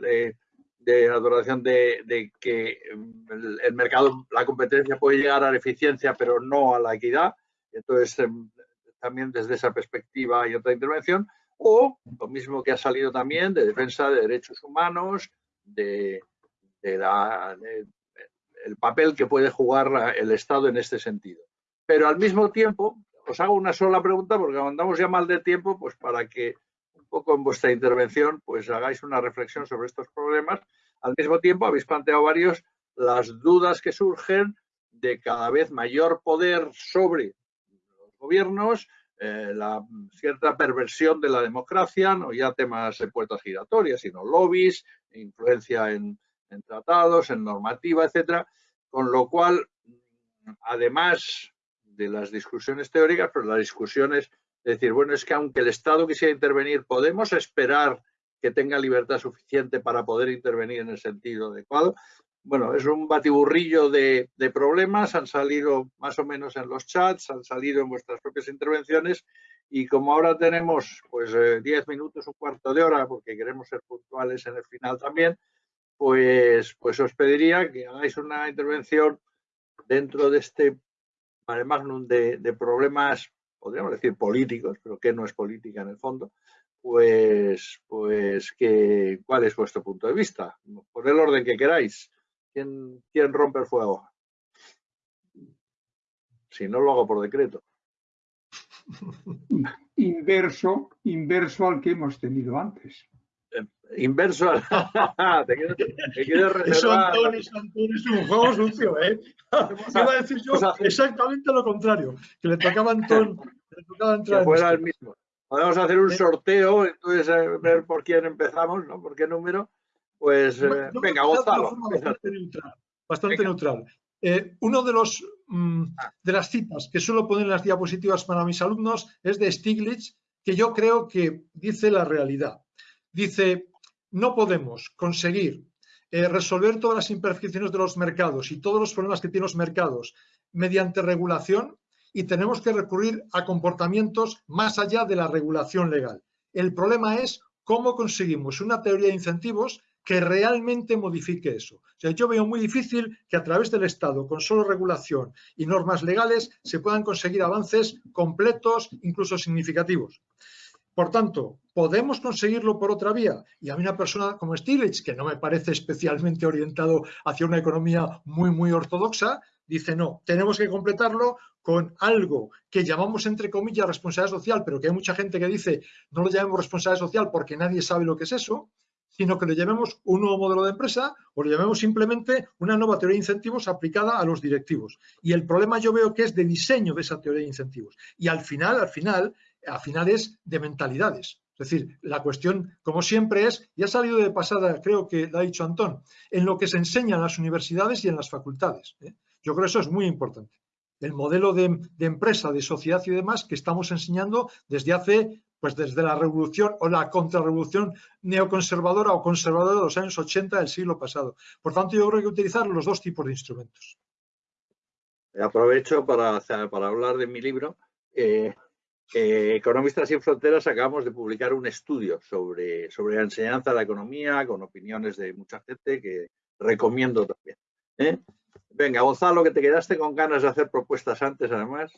de, de, adoración de, que el, el, mercado, la competencia puede llegar a la eficiencia, pero no a la equidad. Entonces, em, también desde esa perspectiva hay otra intervención o lo mismo que ha salido también de defensa de derechos humanos, de, el papel que puede jugar el Estado en este sentido. Pero al mismo tiempo, os hago una sola pregunta porque andamos ya mal de tiempo, pues para que un poco en vuestra intervención pues hagáis una reflexión sobre estos problemas. Al mismo tiempo habéis planteado varios las dudas que surgen de cada vez mayor poder sobre gobiernos, eh, la cierta perversión de la democracia, no ya temas de puertas giratorias, sino lobbies, influencia en, tratados, en normativa, etcétera, con lo cual, además de las discusiones teóricas, pero las discusiones de decir, bueno, es que aunque el Estado quisiera intervenir, podemos esperar que tenga libertad suficiente para poder intervenir en el sentido adecuado bueno, es un batiburrillo de, problemas, han salido más o menos en los chats, han salido en vuestras propias intervenciones y como ahora tenemos pues 10 eh, minutos, un cuarto de hora, porque queremos ser puntuales en el final también, pues, pues os pediría que hagáis una intervención dentro de este mare magnum de, de problemas, podríamos decir políticos, pero que no es política en el fondo, pues, pues que, ¿cuál es vuestro punto de vista? Por el orden que queráis. ¿Quién, rompe el fuego? Si no lo hago por decreto. Inverso, inverso al que hemos tenido antes. Eh, inverso al... te quieres, te Eso, Antonio, es un juego sucio, ¿eh? Iba a decir yo exactamente lo contrario, que le tocaba a Antón, le tocaba entrar que fuera el mismo. Podemos hacer un sorteo, entonces eh, ver por quién empezamos, ¿no? ¿Por qué número? Pues eh, venga, gózalo. Bastante neutral. Eh, uno de los mm, ah. de las citas que suelo poner en las diapositivas para mis alumnos es de Stiglitz, que yo creo que dice la realidad. Dice, no podemos conseguir eh, resolver todas las imperfecciones de los mercados y todos los problemas que tienen los mercados mediante regulación y tenemos que recurrir a comportamientos más allá de la regulación legal. El problema es cómo conseguimos una teoría de incentivos que realmente modifique eso. Yo veo muy difícil que a través del Estado, con solo regulación y normas legales, se puedan conseguir avances completos, incluso significativos. Por tanto, podemos conseguirlo por otra vía. Y a mí una persona como Stiglitz, que no me parece especialmente orientado hacia una economía muy, muy ortodoxa, dice no, tenemos que completarlo con algo que llamamos entre comillas responsabilidad social, pero que hay mucha gente que dice no lo llamemos responsabilidad social porque nadie sabe lo que es eso, sino que le llamemos un nuevo modelo de empresa o le llamemos simplemente una nueva teoría de incentivos aplicada a los directivos. Y el problema yo veo que es de diseño de esa teoría de incentivos. Y al final, al final, al final es de mentalidades. Es decir, la cuestión, como siempre, es, y ha salido de pasada, creo que lo ha dicho Antón, en lo que se enseña en las universidades y en las facultades. ¿eh? Yo creo que eso es muy importante. El modelo de, de, empresa, de sociedad y demás que estamos enseñando desde hace pues desde la revolución o la contrarrevolución neoconservadora o conservadora de los años 80 del siglo pasado. Por tanto, yo creo que utilizar los dos tipos de instrumentos. Aprovecho para, hablar de mi libro. Eh, eh, Economistas sin Fronteras acabamos de publicar un estudio sobre, la enseñanza de la economía con opiniones de mucha gente que recomiendo también. ¿eh? Venga, Gonzalo, que te quedaste con ganas de hacer propuestas antes, además.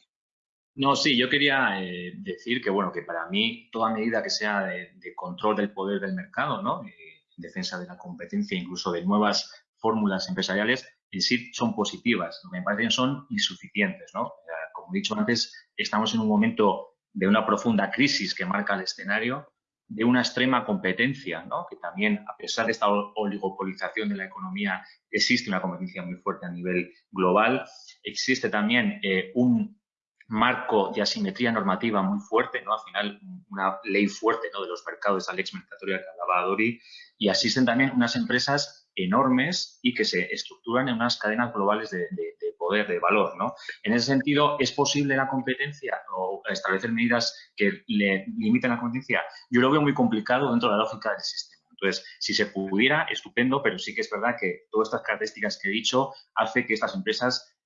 No, sí, yo quería eh, decir que, bueno, que para mí toda medida que sea de, control del poder del mercado, ¿no? en defensa de la competencia, incluso de nuevas fórmulas empresariales, en sí son positivas. Lo que me parecen son insuficientes, ¿no? como he dicho antes, estamos en un momento de una profunda crisis que marca el escenario, de una extrema competencia, ¿no? que también, a pesar de esta oligopolización de la economía, existe una competencia muy fuerte a nivel global. Existe también eh, un marco de asimetría normativa muy fuerte, ¿no? Al final, una ley fuerte ¿no? de los mercados, esa lex mercatoria que hablaba Dori, y asisten también unas empresas enormes y que se estructuran en unas cadenas globales de, poder, de valor, ¿no? En ese sentido, ¿es posible la competencia o establecer medidas que le limiten la competencia? Yo lo veo muy complicado dentro de la lógica del sistema. Entonces, si se pudiera, estupendo, pero sí que es verdad que todas estas características que he dicho hace que estas empresas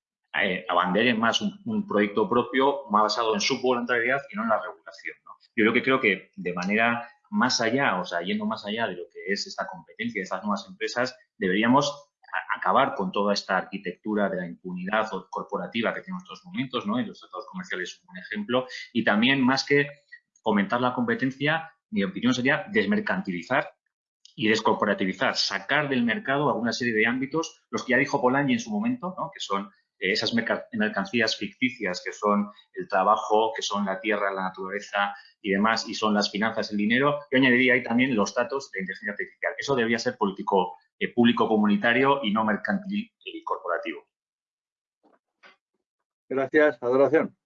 eh, más un, proyecto propio más basado en su voluntariedad y no en la regulación. Yo lo que creo que de manera más allá, o sea, yendo más allá de lo que es esta competencia de estas nuevas empresas, deberíamos acabar con toda esta arquitectura de la impunidad corporativa que tenemos en estos momentos, ¿no? Y los tratados comerciales son un ejemplo. Y también, más que fomentar la competencia, mi opinión sería desmercantilizar y descorporativizar, sacar del mercado alguna serie de ámbitos, los que ya dijo Polanyi en su momento, ¿no? que son esas mercancías ficticias que son el trabajo, que son la tierra, la naturaleza y demás, y son las finanzas, el dinero, yo añadiría ahí también los datos de inteligencia artificial. Eso debería ser político, eh, público comunitario y no mercantil y corporativo. Gracias. Adoración.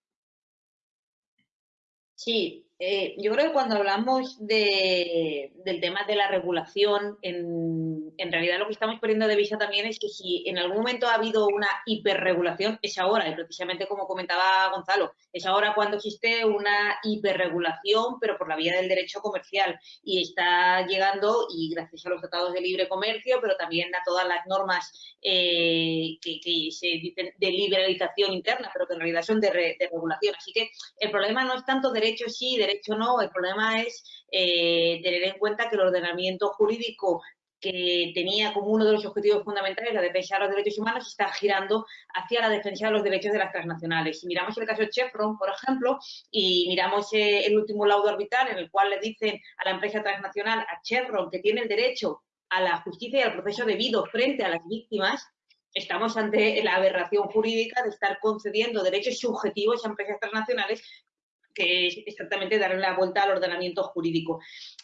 Sí, eh, yo creo que cuando hablamos del tema de la regulación, en, realidad lo que estamos poniendo de vista también es que si en algún momento ha habido una hiperregulación, es ahora, y precisamente como comentaba Gonzalo, es ahora cuando existe una hiperregulación, pero por la vía del derecho comercial, y está llegando, y gracias a los tratados de libre comercio, pero también a todas las normas eh, que, se dicen de liberalización interna, pero que en realidad son de, de regulación. Así que el problema no es tanto derecho sí, derecho no, el problema es eh, tener en cuenta que el ordenamiento jurídico que tenía como uno de los objetivos fundamentales la defensa de los derechos humanos está girando hacia la defensa de los derechos de las transnacionales. Si miramos el caso Chevron, por ejemplo, y miramos eh, el último laudo arbitral en el cual le dicen a la empresa transnacional, a Chevron, que tiene el derecho a la justicia y al proceso debido frente a las víctimas, estamos ante la aberración jurídica de estar concediendo derechos subjetivos a empresas transnacionales que es exactamente darle la vuelta al ordenamiento jurídico.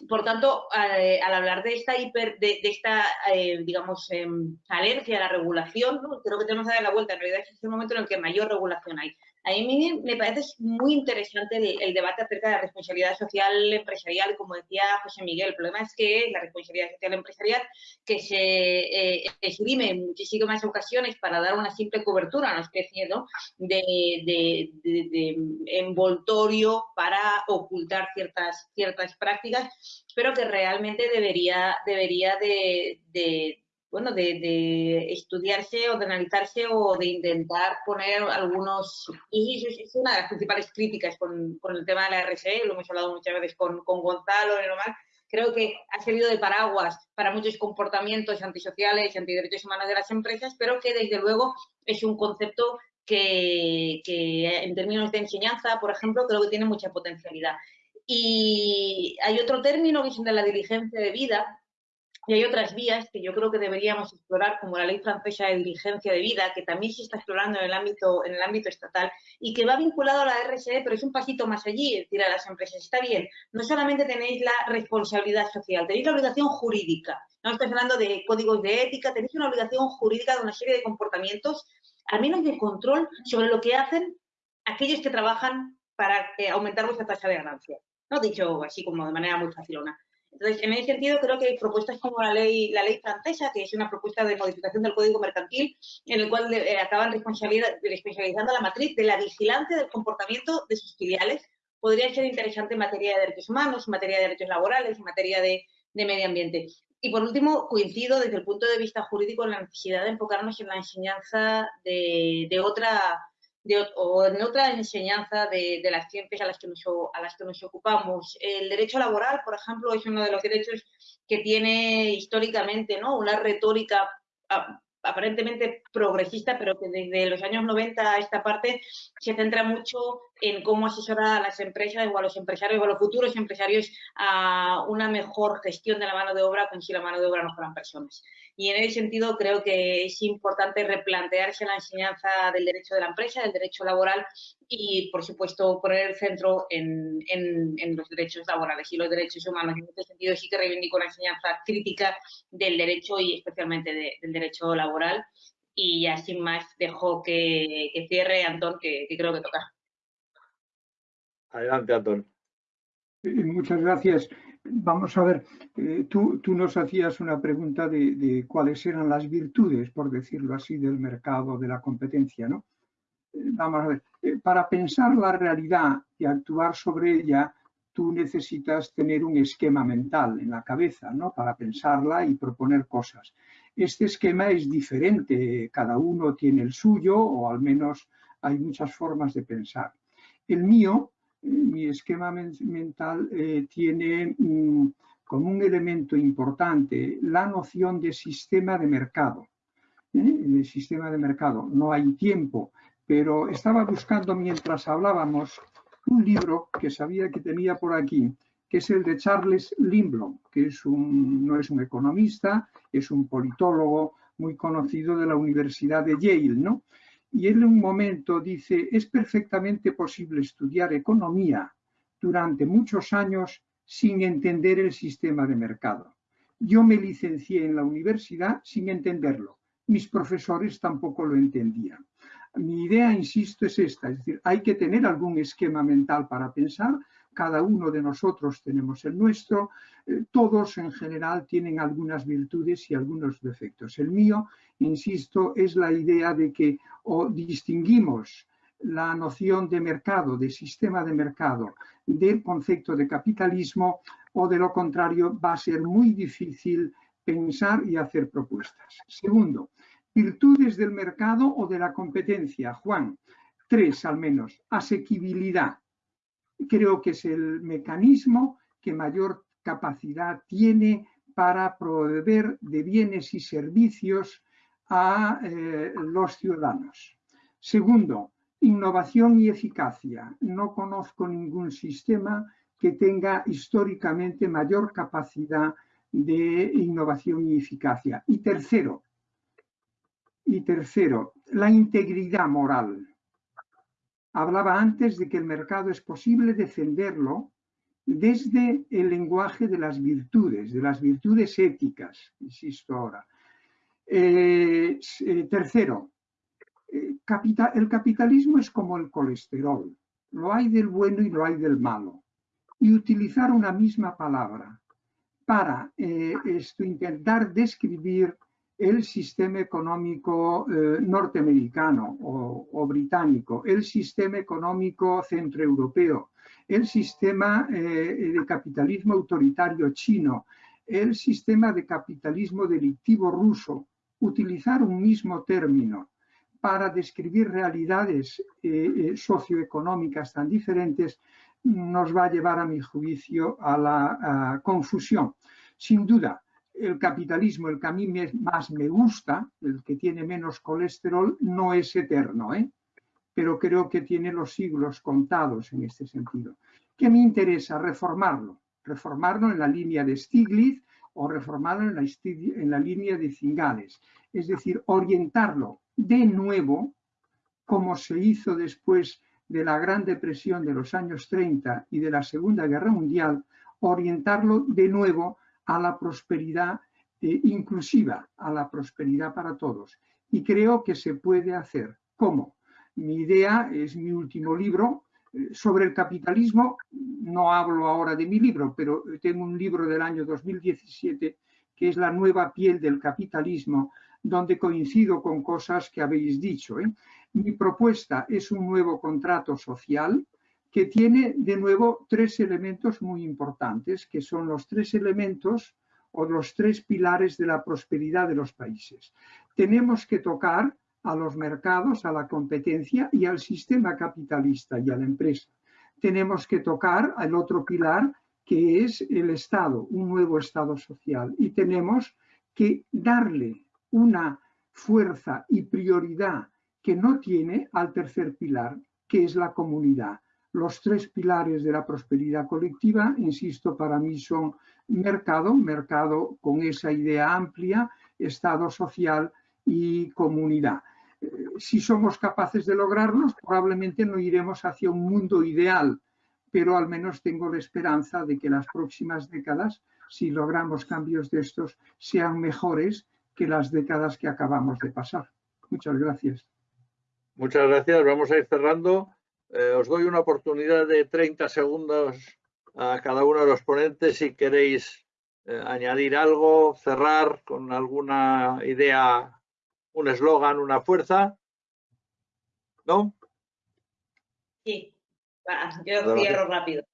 Por tanto, eh, al hablar de esta hiper, de, esta, eh, digamos, em, alergia a la regulación, creo que tenemos que dar la vuelta. En realidad es el momento en el que mayor regulación hay. A mí me parece muy interesante el, debate acerca de la responsabilidad social empresarial, como decía José Miguel. El problema es que la responsabilidad social empresarial que se eh, esgrime en muchísimas ocasiones para dar una simple cobertura, una especie de, envoltorio para ocultar ciertas, ciertas prácticas, pero que realmente debería, debería de bueno, de, estudiarse o de analizarse o de intentar poner algunos... Y es una de las principales críticas con, el tema de la RSE, lo hemos hablado muchas veces con, con Gonzalo, normal, creo que ha servido de paraguas para muchos comportamientos antisociales y antiderechos humanos de las empresas, pero que desde luego es un concepto que, que, en términos de enseñanza, por ejemplo, creo que tiene mucha potencialidad. Y hay otro término que es de la diligencia de vida, Y hay otras vías que yo creo que deberíamos explorar, como la ley francesa de diligencia de vida, que también se está explorando en el ámbito, en el ámbito estatal y que va vinculado a la RSE, pero es un pasito más allí, es decir, a las empresas. Está bien, no solamente tenéis la responsabilidad social, tenéis la obligación jurídica. No estoy hablando de códigos de ética, tenéis una obligación jurídica de una serie de comportamientos, al menos de control sobre lo que hacen aquellos que trabajan para eh, aumentar vuestra tasa de ganancia. No dicho así como de manera muy facilona. Entonces, en ese sentido, creo que hay propuestas como la ley, la ley francesa, que es una propuesta de modificación del Código Mercantil, en el cual eh, acaban responsabilizando la matriz de la vigilancia del comportamiento de sus filiales. Podría ser interesante en materia de derechos humanos, en materia de derechos laborales, en materia de, medio ambiente. Y por último, coincido desde el punto de vista jurídico en la necesidad de enfocarnos en la enseñanza de, de otra o en otra enseñanza de, las ciencias a las, que nos, a las que nos ocupamos. El derecho laboral, por ejemplo, es uno de los derechos que tiene históricamente ¿no? una retórica ah, aparentemente progresista, pero que desde los años 90 a esta parte se centra mucho en cómo asesorar a las empresas o a los empresarios o a los futuros empresarios a una mejor gestión de la mano de obra, con si la mano de obra no fueran personas. Y en ese sentido creo que es importante replantearse la enseñanza del derecho de la empresa, del derecho laboral y, por supuesto, poner el centro en, los derechos laborales y los derechos humanos. En este sentido sí que reivindico la enseñanza crítica del derecho y especialmente del derecho laboral. Y ya sin más dejo que, cierre Antón, que, creo que toca. Adelante, Antón. Muchas gracias. Vamos a ver, eh, tú, nos hacías una pregunta de, cuáles eran las virtudes, por decirlo así, del mercado, de la competencia, ¿no? Eh, vamos a ver, eh, para pensar la realidad y actuar sobre ella, tú necesitas tener un esquema mental en la cabeza, ¿no? Para pensarla y proponer cosas. Este esquema es diferente, cada uno tiene el suyo, o al menos hay muchas formas de pensar. El mío mi esquema mental eh, tiene mm, como un elemento importante la noción de sistema de mercado. ¿eh? Sistema de mercado, no hay tiempo, pero estaba buscando mientras hablábamos un libro que sabía que tenía por aquí, que es el de Charles Lindblom, que es un, no es un economista, es un politólogo muy conocido de la Universidad de Yale, ¿no? Y en un momento dice, es perfectamente posible estudiar economía durante muchos años sin entender el sistema de mercado. Yo me licencié en la universidad sin entenderlo. Mis profesores tampoco lo entendían. Mi idea, insisto, es esta, es decir, hay que tener algún esquema mental para pensar, cada uno de nosotros tenemos el nuestro, eh, todos en general tienen algunas virtudes y algunos defectos. El mío, insisto, es la idea de que o distinguimos la noción de mercado, de sistema de mercado, del concepto de capitalismo, o de lo contrario va a ser muy difícil pensar y hacer propuestas. Segundo, virtudes del mercado o de la competencia. Juan, tres al menos. Asequibilidad creo que es el mecanismo que mayor capacidad tiene para proveer de bienes y servicios a eh, los ciudadanos. Segundo, innovación y eficacia. No conozco ningún sistema que tenga históricamente mayor capacidad de innovación y eficacia. Y tercero, y tercero, la integridad moral. Hablaba antes de que el mercado es posible defenderlo desde el lenguaje de las virtudes, de las virtudes éticas, insisto ahora. Eh, eh, tercero, eh, el capitalismo es como el colesterol, lo hay del bueno y lo hay del malo. Y utilizar una misma palabra para esto, intentar describir el sistema económico norteamericano o, británico, el sistema económico centroeuropeo, el sistema de capitalismo autoritario chino, el sistema de capitalismo delictivo ruso, utilizar un mismo término para describir realidades eh, socioeconómicas tan diferentes nos va a llevar, a mi juicio, a la confusión. Sin duda, el capitalismo, el que a mí más me gusta, el que tiene menos colesterol, no es eterno, ¿eh? pero creo que tiene los siglos contados en este sentido. ¿Qué me interesa? Reformarlo. Reformarlo en la línea de Stiglitz, o reformarlo en la, línea de Cingales. Es decir, orientarlo de nuevo, como se hizo después de la Gran Depresión de los años 30 y de la Segunda Guerra Mundial, orientarlo de nuevo a la prosperidad eh, inclusiva, a la prosperidad para todos. Y creo que se puede hacer. ¿Cómo? Mi idea es mi último libro sobre el capitalismo. No hablo ahora de mi libro, pero tengo un libro del año 2017 que es La nueva piel del capitalismo, donde coincido con cosas que habéis dicho. ¿eh? Mi propuesta es un nuevo contrato social que tiene de nuevo tres elementos muy importantes, que son los tres elementos o los tres pilares de la prosperidad de los países. Tenemos que tocar a los mercados, a la competencia y al sistema capitalista y a la empresa. Tenemos que tocar al otro pilar que es el Estado, un nuevo Estado social. Y tenemos que darle una fuerza y prioridad que no tiene al tercer pilar, que es la comunidad. Los tres pilares de la prosperidad colectiva, insisto, para mí son mercado, mercado con esa idea amplia, Estado social y comunidad. Si somos capaces de lograrlos, probablemente no iremos hacia un mundo ideal, pero al menos tengo la esperanza de que las próximas décadas, si logramos cambios de estos, sean mejores que las décadas que acabamos de pasar. Muchas gracias. Muchas gracias. Vamos a ir cerrando. Eh, os doy una oportunidad de 30 segundos a cada uno de los ponentes si queréis eh, añadir algo, cerrar con alguna idea, un eslogan, una fuerza. ¿No? Sí, yo cierro rápido.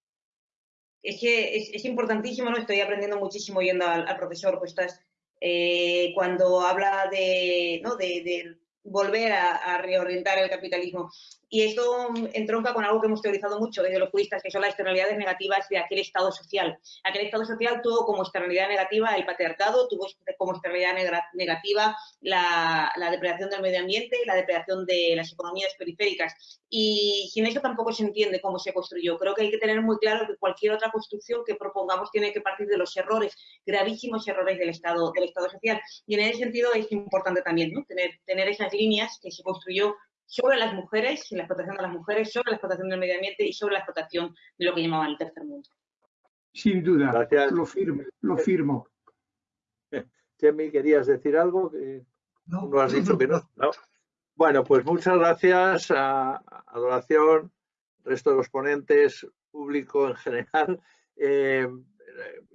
Es que es, importantísimo, ¿no? Estoy aprendiendo muchísimo yendo al, profesor, pues estás, eh, cuando habla de, ¿no? de, volver a, reorientar el capitalismo. Y esto entronca con algo que hemos teorizado mucho desde los juristas, que son las externalidades negativas de aquel Estado social. Aquel Estado social tuvo como externalidad negativa el patriarcado, tuvo como externalidad negativa la, la depredación del medio ambiente, la depredación de las economías periféricas. Y sin eso tampoco se entiende cómo se construyó. Creo que hay que tener muy claro que cualquier otra construcción que propongamos tiene que partir de los errores, gravísimos errores del Estado, del Estado social. Y en ese sentido es importante también ¿no? tener, tener líneas que se construyó sobre las mujeres, la explotación de las mujeres, sobre la explotación del medio ambiente y sobre la explotación de lo que llamaban el tercer mundo. Sin duda, lo firmo, lo firmo. Chemi, ¿querías decir algo? No, no has dicho que no. Bueno, pues muchas gracias a Adoración, resto de los ponentes, público en general. Eh,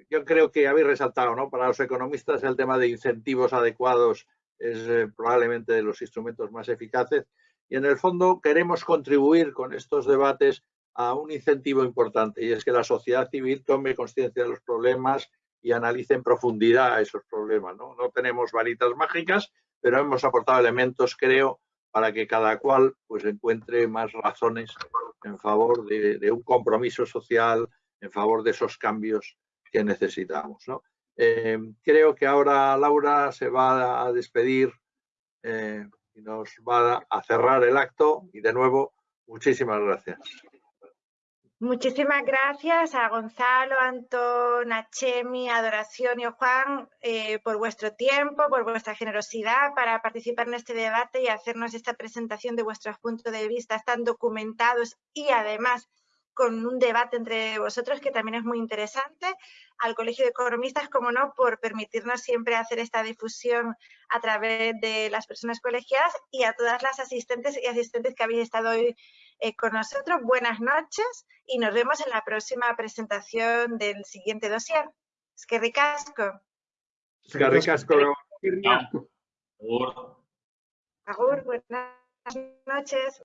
yo creo que habéis resaltado, ¿no? Para los economistas el tema de incentivos adecuados es eh, probablemente de los instrumentos más eficaces y en el fondo queremos contribuir con estos debates a un incentivo importante y es que la sociedad civil tome conciencia de los problemas y analice en profundidad esos problemas. ¿no? no tenemos varitas mágicas, pero hemos aportado elementos, creo, para que cada cual pues, encuentre más razones en favor de, un compromiso social, en favor de esos cambios que necesitamos. ¿no? Eh, creo que ahora Laura se va a despedir eh, y nos va a cerrar el acto y de nuevo muchísimas gracias. Muchísimas gracias a Gonzalo, Antón, a Chemi, Adoración y a Juan eh, por vuestro tiempo, por vuestra generosidad para participar en este debate y hacernos esta presentación de vuestros puntos de vista tan documentados y además con un debate entre vosotros que también es muy interesante, al Colegio de Economistas, como no, por permitirnos siempre hacer esta difusión a través de las personas colegiadas y a todas las asistentes y asistentes que habéis estado hoy eh, con nosotros. Buenas noches y nos vemos en la próxima presentación del siguiente dossier. Es que ricasco. Es que ricasco. Agur, buenas noches.